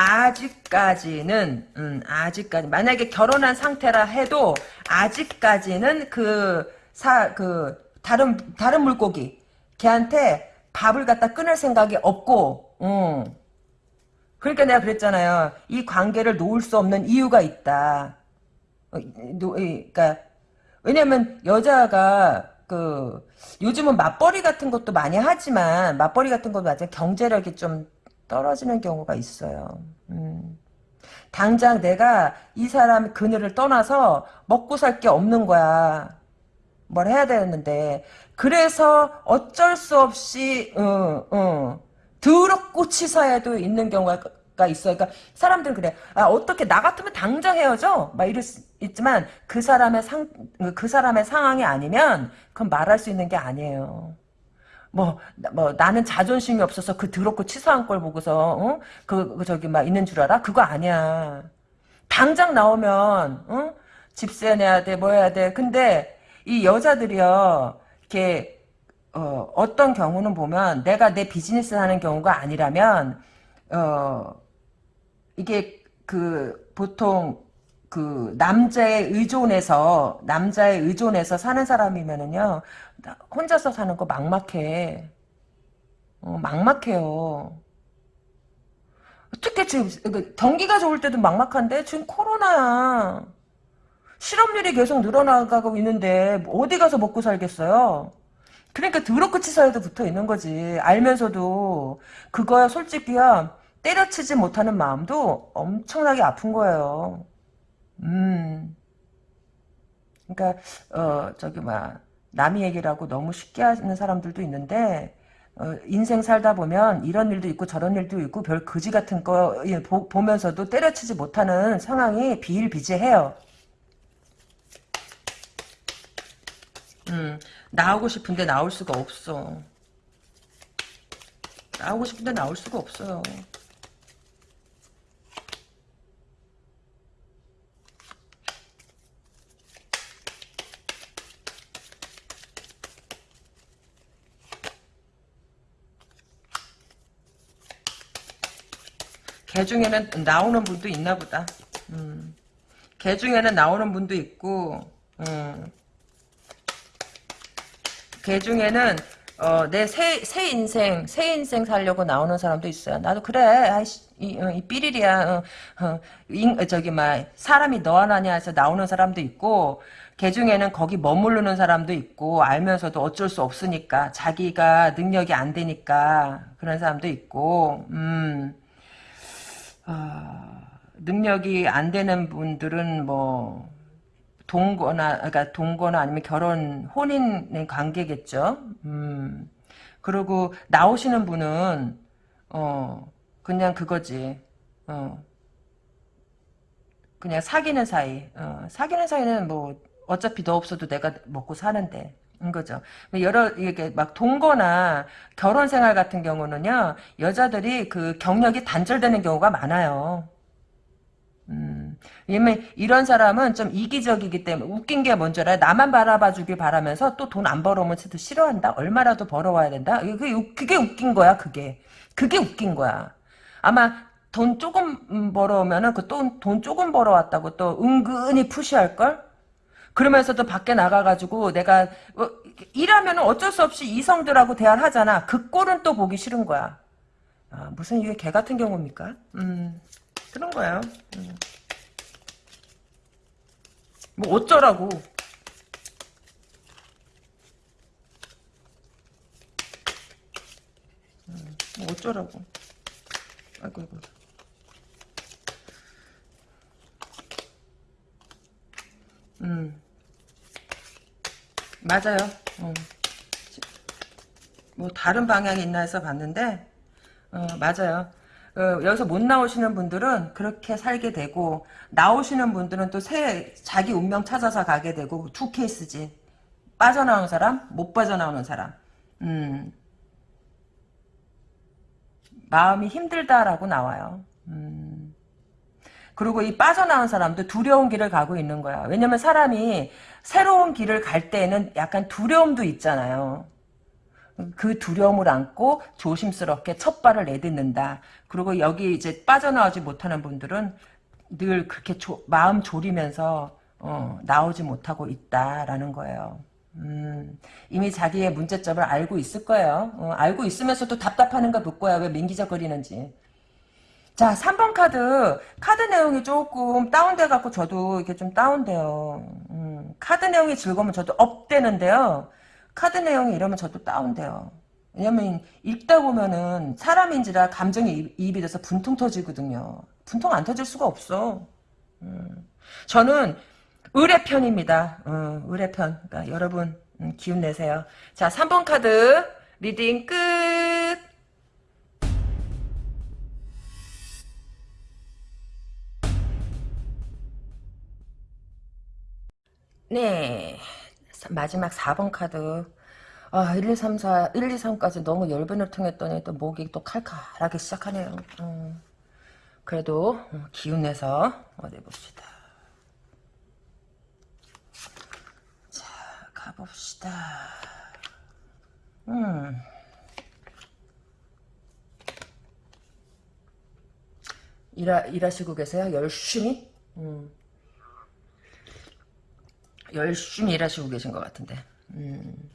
아직까지는 음, 아직까지 만약에 결혼한 상태라 해도 아직까지는 그 사 그 다른 다른 물고기 걔한테 밥을 갖다 끊을 생각이 없고 음. 그러니까 내가 그랬잖아요 이 관계를 놓을 수 없는 이유가 있다 어, 노, 그러니까 왜냐면 여자가 그 요즘은 맞벌이 같은 것도 많이 하지만 맞벌이 같은 것도 맞아 경제력이 좀 떨어지는 경우가 있어요. 음. 당장 내가 이 사람 그녀를 떠나서 먹고 살 게 없는 거야. 뭘 해야 되는데 그래서 어쩔 수 없이 어, 어, 더럽고 치사에도 있는 경우가 있어요. 그러니까 사람들은 그래. 아, 어떻게 나 같으면 당장 헤어져? 막 이럴 수 있지만 그 사람의 상 그 사람의 상황이 아니면 그건 말할 수 있는 게 아니에요. 뭐, 뭐, 나는 자존심이 없어서 그 더럽고 치사한 걸 보고서, 어? 그, 그, 저기, 막, 있는 줄 알아? 그거 아니야. 당장 나오면, 어? 집세 내야 돼, 뭐 해야 돼. 근데, 이 여자들이요, 이렇게, 어, 어떤 경우는 보면, 내가 내 비즈니스 하는 경우가 아니라면, 어, 이게, 그, 보통, 그 남자의 의존해서 남자의 의존해서 사는 사람이면은요 혼자서 사는 거 막막해. 어, 막막해요. 특히 지금 그 경기가 좋을 때도 막막한데 지금 코로나야. 실업률이 계속 늘어나가고 있는데 어디 가서 먹고 살겠어요? 그러니까 더럽고 치사에도 붙어 있는 거지. 알면서도 그거야 솔직히야 때려치지 못하는 마음도 엄청나게 아픈 거예요 음. 그러니까 어 저기 막 남이 얘기를 하고 너무 쉽게 하는 사람들도 있는데 어, 인생 살다 보면 이런 일도 있고 저런 일도 있고 별 거지 같은 거 예, 보, 보면서도 때려치지 못하는 상황이 비일비재해요. 음, 나오고 싶은데 나올 수가 없어. 나오고 싶은데 나올 수가 없어요. 개 중에는 나오는 분도 있나 보다. 음. 개 중에는 나오는 분도 있고, 음. 개 중에는 어, 내새 새 인생 새 인생 살려고 나오는 사람도 있어요. 나도 그래. 아이씨, 이, 어, 이 삐리리야. 어, 어, 인, 저기 막 사람이 너 하나냐 해서 나오는 사람도 있고 개 중에는 거기 머무르는 사람도 있고 알면서도 어쩔 수 없으니까 자기가 능력이 안 되니까 그런 사람도 있고 음. 아, 능력이 안 되는 분들은 뭐 동거나 그러니까 동거나 아니면 결혼 혼인의 관계겠죠. 음. 그리고 나오시는 분은 어 그냥 그거지. 어 그냥 사귀는 사이. 어, 사귀는 사이는 뭐 어차피 너 없어도 내가 먹고 사는데. 인 거죠. 여러 이게 막 동거나 결혼 생활 같은 경우는요 여자들이 그 경력이 단절되는 경우가 많아요. 음, 왜냐면 이런 사람은 좀 이기적이기 때문에 웃긴 게 뭔지 알아요? 나만 바라봐 주길 바라면서 또 돈 안 벌어오면 쟤도 싫어한다? 얼마라도 벌어와야 된다? 그게, 그게 웃긴 거야 그게. 그게 웃긴 거야. 아마 돈 조금 벌어오면은 그 돈 돈 조금 벌어왔다고 또 은근히 푸시할걸? 그러면서도 밖에 나가가지고 내가 어, 일하면 어쩔 수 없이 이성들하고 대화를 하잖아. 그 꼴은 또 보기 싫은 거야. 아, 무슨 이게 개 같은 경우입니까? 음, 그런 거예요. 음. 뭐 어쩌라고. 음, 뭐 어쩌라고. 아이고 아이고. 음. 맞아요. 어. 뭐 다른 방향이 있나 해서 봤는데 어, 맞아요. 어, 여기서 못 나오시는 분들은 그렇게 살게 되고 나오시는 분들은 또 새 자기 운명 찾아서 가게 되고 두 케이스지. 빠져나오는 사람, 못 빠져나오는 사람. 음. 마음이 힘들다라고 나와요. 음. 그리고 이 빠져나온 사람도 두려운 길을 가고 있는 거야. 왜냐면 사람이 새로운 길을 갈 때에는 약간 두려움도 있잖아요. 그 두려움을 안고 조심스럽게 첫 발을 내딛는다. 그리고 여기 이제 빠져나오지 못하는 분들은 늘 그렇게 조, 마음 졸이면서 어, 나오지 못하고 있다라는 거예요. 음, 이미 자기의 문제점을 알고 있을 거예요. 어, 알고 있으면서도 답답하는가 볼 거야. 왜 민기적거리는지. 자, 3번 카드. 카드 내용이 조금 다운돼 갖고 저도 이게 좀 다운돼요. 음, 카드 내용이 즐거우면 저도 업되는데요. 카드 내용이 이러면 저도 다운돼요. 왜냐면 읽다 보면은 사람인지라 감정이입이 돼서 분통 터지거든요. 분통 안 터질 수가 없어. 음, 저는 의뢰 편입니다. 음, 의뢰 편. 그러니까 여러분 음, 기운 내세요. 자, 3번 카드 reading 끝. 네. 마지막 4번 카드. 아, 1, 2, 3, 4, 1, 2, 3까지 너무 열변을 통했더니 또 목이 또 칼칼하게 시작하네요. 음. 그래도 어, 기운 내서 어디 봅시다. 자, 가봅시다. 음. 일하, 일하시고 계세요? 열심히? 음. 열심히 일하시고 계신 것 같은데. 음.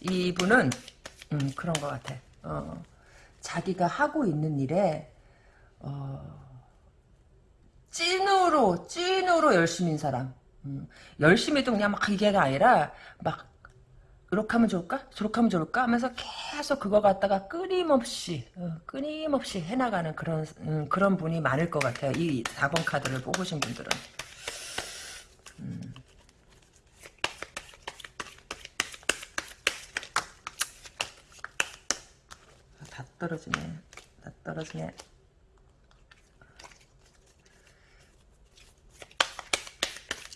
이분은 음, 그런 것 같아. 어, 자기가 하고 있는 일에 어, 찐으로 찐으로 열심인 사람. 음, 열심히도 그냥 막 이게가 아니라 막 이렇게 하면 좋을까? 저렇게 하면 좋을까? 하면서 계속 그거 갖다가 끊임없이 어, 끊임없이 해나가는 그런 음, 그런 분이 많을 것 같아요. 이 4번 카드를 뽑으신 분들은. 음. 아, 다 떨어지네. 다 떨어지네.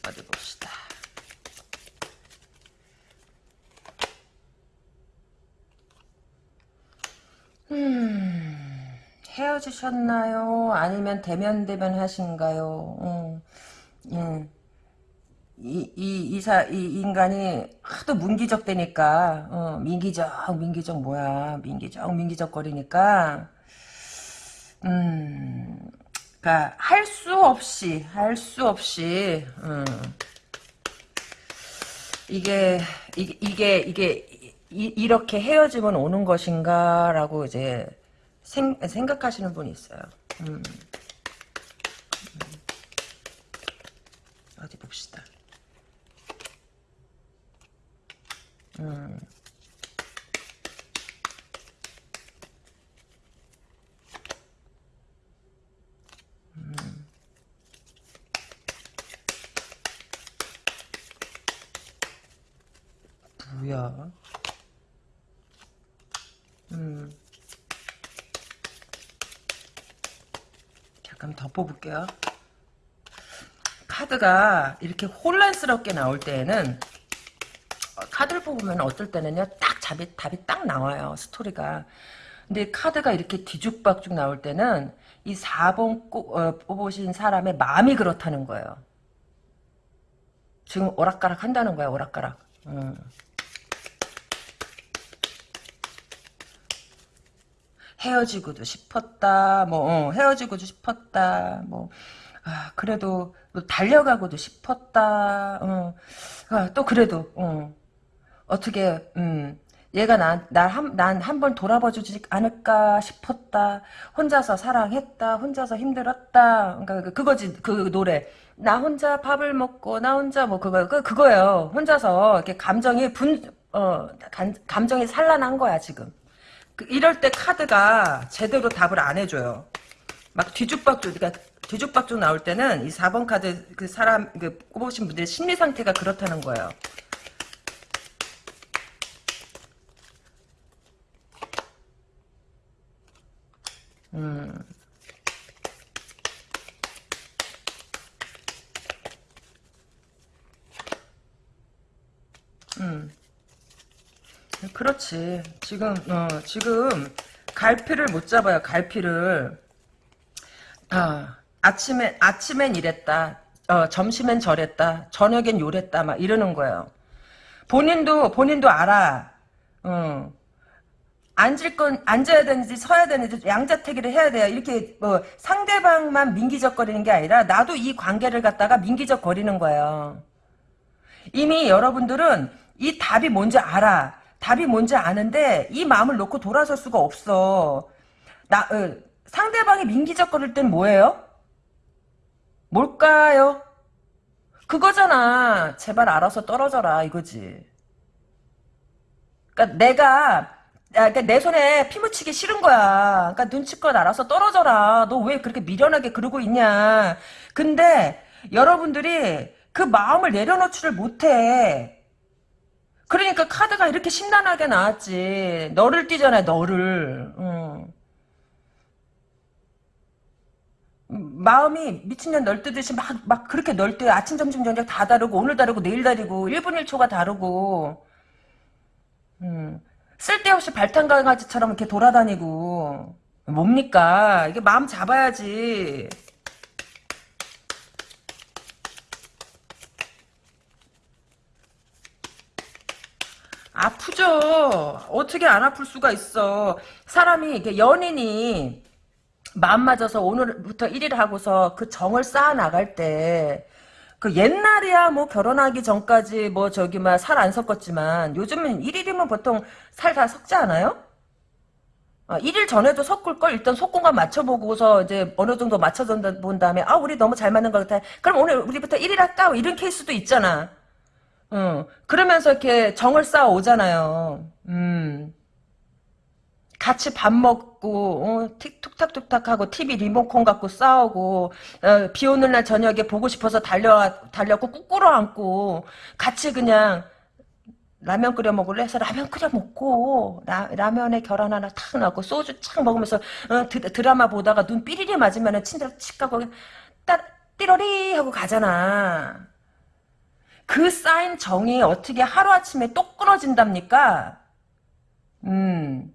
어디 봅시다. 음, 헤어지셨나요? 아니면 대면 대면 하신가요? 음, 음. 이, 이, 이사, 이 인간이 하도 문기적 되니까, 어, 민기적, 민기적 뭐야, 민기적, 민기적 거리니까, 음, 그니까, 할 수 없이, 할 수 없이, 음, 이게, 이게, 이게, 이게, 이, 렇게 헤어지면 오는 것인가라고 이제 생, 생각하시는 분이 있어요. 음. 어디 봅시다. 음. 음. 뭐야? 음. 잠깐 더 뽑을게요. 카드가 이렇게 혼란스럽게 나올 때에는 어, 카드를 뽑으면 어떨 때는요 딱 답이, 답이 딱 나와요 스토리가 근데 카드가 이렇게 뒤죽박죽 나올 때는 이 4번 꼭, 어, 뽑으신 사람의 마음이 그렇다는 거예요 지금 오락가락 한다는 거야 오락가락 음. 헤어지고도 싶었다. 뭐 어, 헤어지고도 싶었다. 뭐 아, 그래도 뭐 달려가고도 싶었다. 어. 아, 또 그래도 어. 어떻게 음. 얘가 난난 한번 돌아봐주지 않을까 싶었다. 혼자서 사랑했다. 혼자서 힘들었다. 그러니까 그, 그거지 그 노래. 나 혼자 밥을 먹고 나 혼자 뭐 그거 그 그거예요. 혼자서 이렇게 감정이 분 어 감정이 산란한 거야 지금. 그 이럴 때 카드가 제대로 답을 안 해줘요. 막 뒤죽박죽, 그러니까 뒤죽박죽 나올 때는 이 4번 카드 그 사람, 그 꼽으신 분들의 심리 상태가 그렇다는 거예요. 음. 음. 그렇지. 지금 어, 지금 갈피를 못 잡아요. 갈피를. 아, 아침에 아침엔 이랬다. 어, 점심엔 저랬다. 저녁엔 요랬다. 막 이러는 거예요. 본인도 본인도 알아. 어. 앉을 건 앉아야 되는지 서야 되는지 양자택일을 해야 돼요. 이렇게 뭐 상대방만 민기적거리는 게 아니라 나도 이 관계를 갖다가 민기적거리는 거예요. 이미 여러분들은 이 답이 뭔지 알아. 답이 뭔지 아는데 이 마음을 놓고 돌아설 수가 없어. 나 어, 상대방이 민기적거릴 땐 뭐예요? 뭘까요? 그거잖아. 제발 알아서 떨어져라 이거지. 그러니까 내가 그러니까 내 손에 피 묻히기 싫은 거야. 그러니까 눈치껏 알아서 떨어져라. 너 왜 그렇게 미련하게 그러고 있냐. 근데 여러분들이 그 마음을 내려놓지를 못해. 그러니까 카드가 이렇게 심란하게 나왔지. 너를 띄잖아, 너를. 응. 마음이 미친년 널뜨듯이 막, 막 그렇게 널뜨. 아침, 점심, 저녁 다 다르고, 오늘 다르고, 내일 다르고, 1분 1초가 다르고. 음. 쓸데없이 발탄 강아지처럼 이렇게 돌아다니고. 뭡니까? 이게 마음 잡아야지. 아프죠. 어떻게 안 아플 수가 있어. 사람이 연인이 마음 맞아서 오늘부터 1일 하고서 그 정을 쌓아 나갈 때. 그 옛날이야 뭐 결혼하기 전까지 뭐 저기 막 살 안 섞었지만 요즘은 1일이면 보통 살 다 섞지 않아요? 어, 1일 전에도 섞을 걸 일단 속공간 맞춰보고서 이제 어느 정도 맞춰본 다음에 아 우리 너무 잘 맞는 것 같아. 그럼 오늘 우리부터 1일 할까? 뭐 이런 케이스도 있잖아. 어, 그러면서 이렇게 정을 쌓아 오잖아요. 음. 같이 밥 먹고 어, 틱툭탁툭탁 하고 TV 리모컨 갖고 싸우고 어, 비 오는 날 저녁에 보고 싶어서 달려 달려고 꾹 꿇어앉고 같이 그냥 라면 끓여 먹을래 해서 라면 끓여 먹고 라, 라면에 계란 하나 탁 넣고 소주 착 먹으면서 어, 드, 라마 보다가 눈 삐리리 맞으면 친절 칙하고 따 띠로리 하고 가잖아. 그 쌓인 정이 어떻게 하루아침에 똑 끊어진답니까? 음.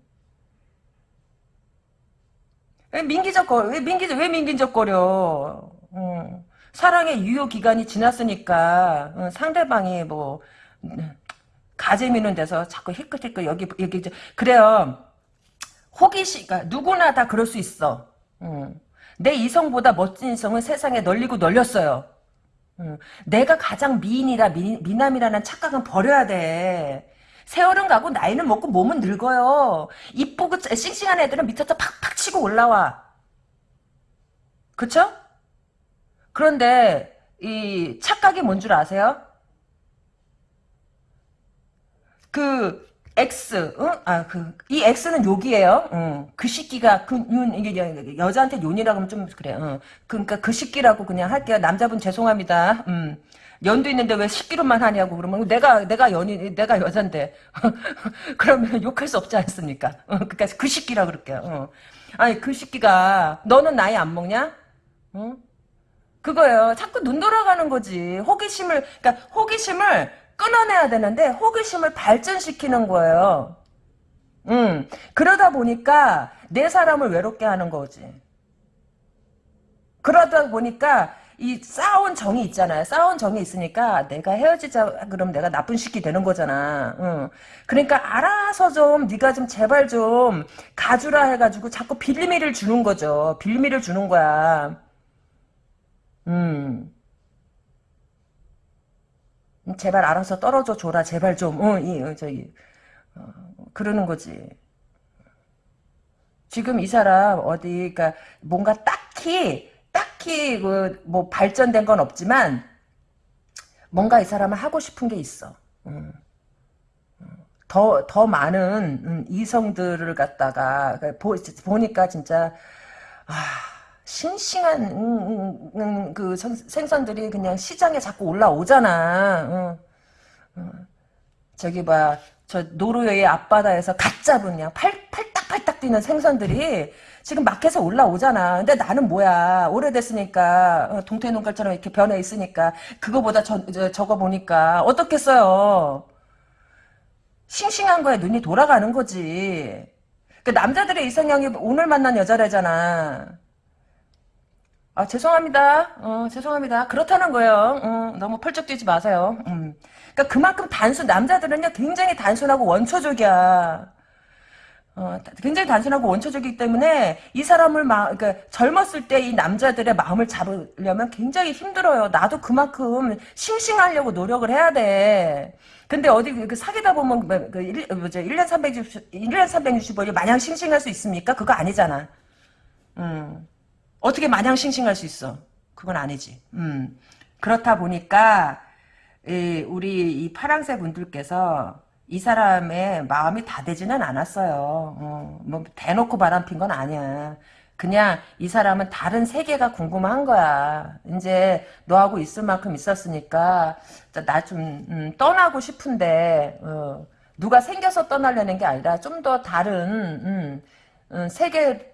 왜 민기적거려? 왜 민기적, 왜 민기적거려? 어. 사랑의 유효 기간이 지났으니까, 어, 상대방이 뭐, 가재 미는 데서 자꾸 힐끗힐끗 여기, 여기, 그래요. 호기심, 그러니까 누구나 다 그럴 수 있어. 어. 내 이성보다 멋진 이성은 세상에 널리고 널렸어요. 어. 내가 가장 미인이라 미, 미남이라는 착각은 버려야 돼. 세월은 가고 나이는 먹고 몸은 늙어요. 이쁘고 싱싱한 애들은 밑에서 팍팍 치고 올라와. 그쵸? 그런데 이 착각이 뭔 줄 아세요? 그 X, 응? 아, 그, 이 X는 욕이에요. 응. 그 시끼가, 그, 윤, 이게, 여, 자한테 윤이라고 하면 좀 그래. 응. 그러니까 그 시끼라고 그냥 할게요. 남자분 죄송합니다. 음. 연도 있는데 왜 10기로만 하냐고 그러면 내가 내가 연인 내가 여잔데 그러면 욕할 수 없지 않습니까? 어, 그러니까 그 시기라 그럴게요. 어. 아니 그 시기가 너는 나이 안 먹냐? 어? 그거예요. 자꾸 눈 돌아가는 거지. 호기심을 그러니까 호기심을 끊어내야 되는데 호기심을 발전시키는 거예요. 음 그러다 보니까 내 사람을 외롭게 하는 거지. 그러다 보니까 이 쌓아온 정이 있잖아요. 쌓아온 정이 있으니까 내가 헤어지자 그럼 내가 나쁜 시기 되는 거잖아. 응. 그러니까 알아서 좀 네가 좀 제발 좀 가주라 해가지고 자꾸 빌미를 주는 거죠. 빌미를 주는 거야. 음. 제발 알아서 떨어져 줘라. 제발 좀. 어, 이, 어, 저기 어, 그러는 거지. 지금 이 사람 어디 그러니까 뭔가 딱히 딱히 그 뭐 발전된 건 없지만 뭔가 이 사람은 하고 싶은 게 있어. 음. 더, 더 많은 음, 이성들을 갖다가 보, 보니까 진짜 아, 싱싱한 음, 음, 그 생선들이 그냥 시장에 자꾸 올라오잖아. 저기 봐, 저 노르웨이 앞바다에서 갓 잡은 그냥 팔, 팔딱팔딱 뛰는 생선들이 지금 마켓에 올라오잖아. 근데 나는 뭐야. 오래됐으니까 어, 동태눈깔처럼 이렇게 변해 있으니까 그거보다 저, 저, 저거 보니까 어떻겠어요. 싱싱한 거에 눈이 돌아가는 거지. 그 남자들의 이상형이 오늘 만난 여자래잖아. 아 죄송합니다. 어, 죄송합니다. 그렇다는 거예요. 어, 너무 펄쩍 뛰지 마세요. 음. 그러니까 그만큼 단순 남자들은요 굉장히 단순하고 원초적이야. 어, 굉장히 단순하고 원초적이기 때문에 이 사람을 막 그러니까 젊었을 때 이 남자들의 마음을 잡으려면 굉장히 힘들어요. 나도 그만큼 싱싱하려고 노력을 해야 돼. 근데 어디 그 사귀다 보면 뭐, 그 1, 뭐죠? 1년 360 1년 365일 마냥 싱싱할 수 있습니까? 그거 아니잖아. 음. 어떻게 마냥 싱싱할 수 있어? 그건 아니지. 음. 그렇다 보니까 이, 우리 이 파랑새 분들께서 이 사람의 마음이 다 되지는 않았어요. 어, 뭐 대놓고 바람핀 건 아니야. 그냥 이 사람은 다른 세계가 궁금한 거야. 이제 너하고 있을 만큼 있었으니까 나좀 음, 떠나고 싶은데 어, 누가 생겨서 떠나려는 게 아니라 좀 더 다른 음, 음, 세계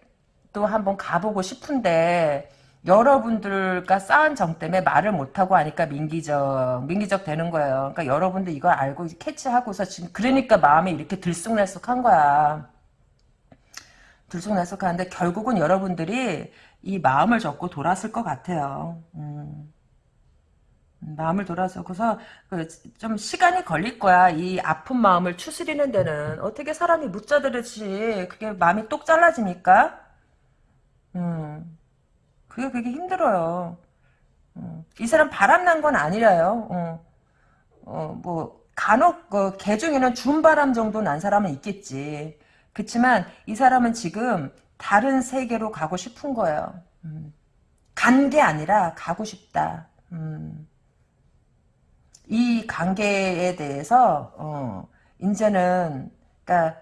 도 한번 가보고 싶은데 여러분들과 쌓은 정 때문에 말을 못하고 하니까 민기적, 민기적 되는 거예요. 그러니까 여러분들 이걸 알고 캐치하고서 지금, 그러니까 마음이 이렇게 들쑥날쑥한 거야. 들쑥날쑥하는데 결국은 여러분들이 이 마음을 접고 돌았을 것 같아요. 음. 마음을 돌아서고서 그좀 시간이 걸릴 거야. 이 아픈 마음을 추스리는 데는 어떻게 사람이 묻자들듯이 그게 마음이 똑 잘라지니까. 음. 그게 그게 힘들어요. 어, 이 사람 바람난 건 아니라요. 어, 어, 뭐 간혹 그, 개 중에는 준바람 정도 난 사람은 있겠지. 그렇지만 이 사람은 지금 다른 세계로 가고 싶은 거예요. 음. 간게 아니라 가고 싶다. 음. 이 관계에 대해서 어, 이제는 그러니까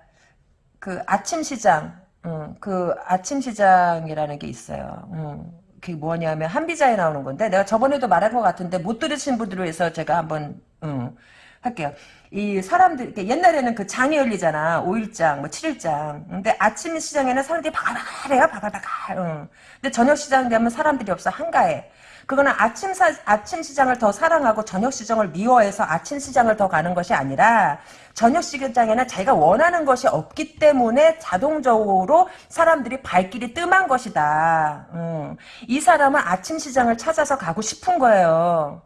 그 아침 시장 음, 그 아침 시장이라는 게 있어요. 음, 그게 뭐냐면 한비자에 나오는 건데 내가 저번에도 말한 것 같은데 못 들으신 분들을 위해서 제가 한번 음, 할게요. 이 사람들 옛날에는 그 장이 열리잖아. 5일장, 뭐 7일장. 근데 아침 시장에는 사람들이 바글바글해요. 바글바글. 응. 근데 저녁 시장 되면 사람들이 없어. 한가해. 그거는 아침 사, 아침 시장을 더 사랑하고 저녁 시장을 미워해서 아침 시장을 더 가는 것이 아니라 저녁 시장에는 자기가 원하는 것이 없기 때문에 자동적으로 사람들이 발길이 뜸한 것이다. 음. 이 사람은 아침 시장을 찾아서 가고 싶은 거예요.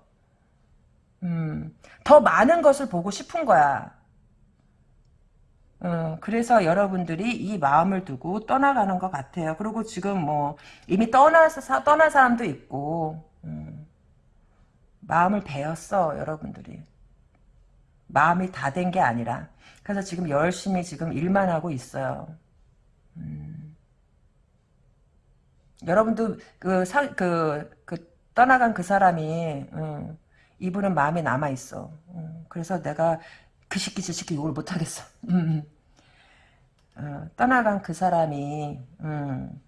음. 더 많은 것을 보고 싶은 거야. 어, 그래서 여러분들이 이 마음을 두고 떠나가는 것 같아요. 그리고 지금 뭐 이미 떠나서 떠난 사람도 있고 음, 마음을 배웠어 여러분들이 마음이 다 된 게 아니라 그래서 지금 열심히 지금 일만 하고 있어요. 음, 여러분도 그, 사, 그, 그 떠나간 그 사람이 음, 이분은 마음에 남아 있어. 음, 그래서 내가 그 시키 저 시키 욕을 못 하겠어. 음, 어, 떠나간 그 사람이 음,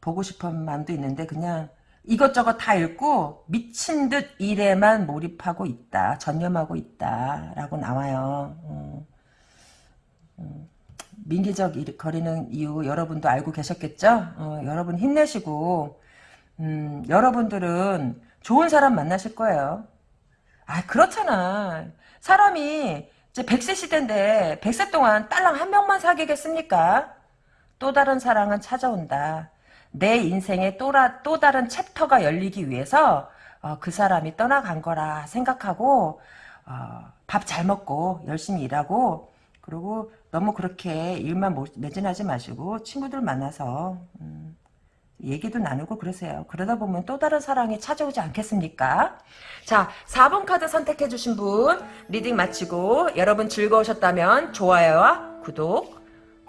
보고 싶은 마음도 있는데 그냥 이것저것 다 읽고 미친 듯 일에만 몰입하고 있다. 전념하고 있다. 라고 나와요. 음, 음, 민기적 일, 거리는 이유 여러분도 알고 계셨겠죠? 어, 여러분 힘내시고 음, 여러분들은 좋은 사람 만나실 거예요. 아, 그렇잖아. 사람이 이제 100세 시대인데 100세 동안 딸랑 한 명만 사귀겠습니까? 또 다른 사랑은 찾아온다. 내 인생에 또, 라, 또 다른 챕터가 열리기 위해서 어, 그 사람이 떠나간 거라 생각하고 어, 밥 잘 먹고 열심히 일하고 그리고 너무 그렇게 일만 매진하지 마시고 친구들 만나서 음, 얘기도 나누고 그러세요. 그러다 보면 또 다른 사랑이 찾아오지 않겠습니까? 자, 4번 카드 선택해주신 분 reading 마치고 여러분 즐거우셨다면 좋아요와 구독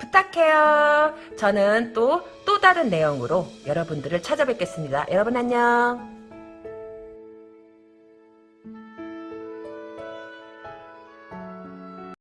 부탁해요. 저는 또, 또 다른 내용으로 여러분들을 찾아뵙겠습니다. 여러분 안녕.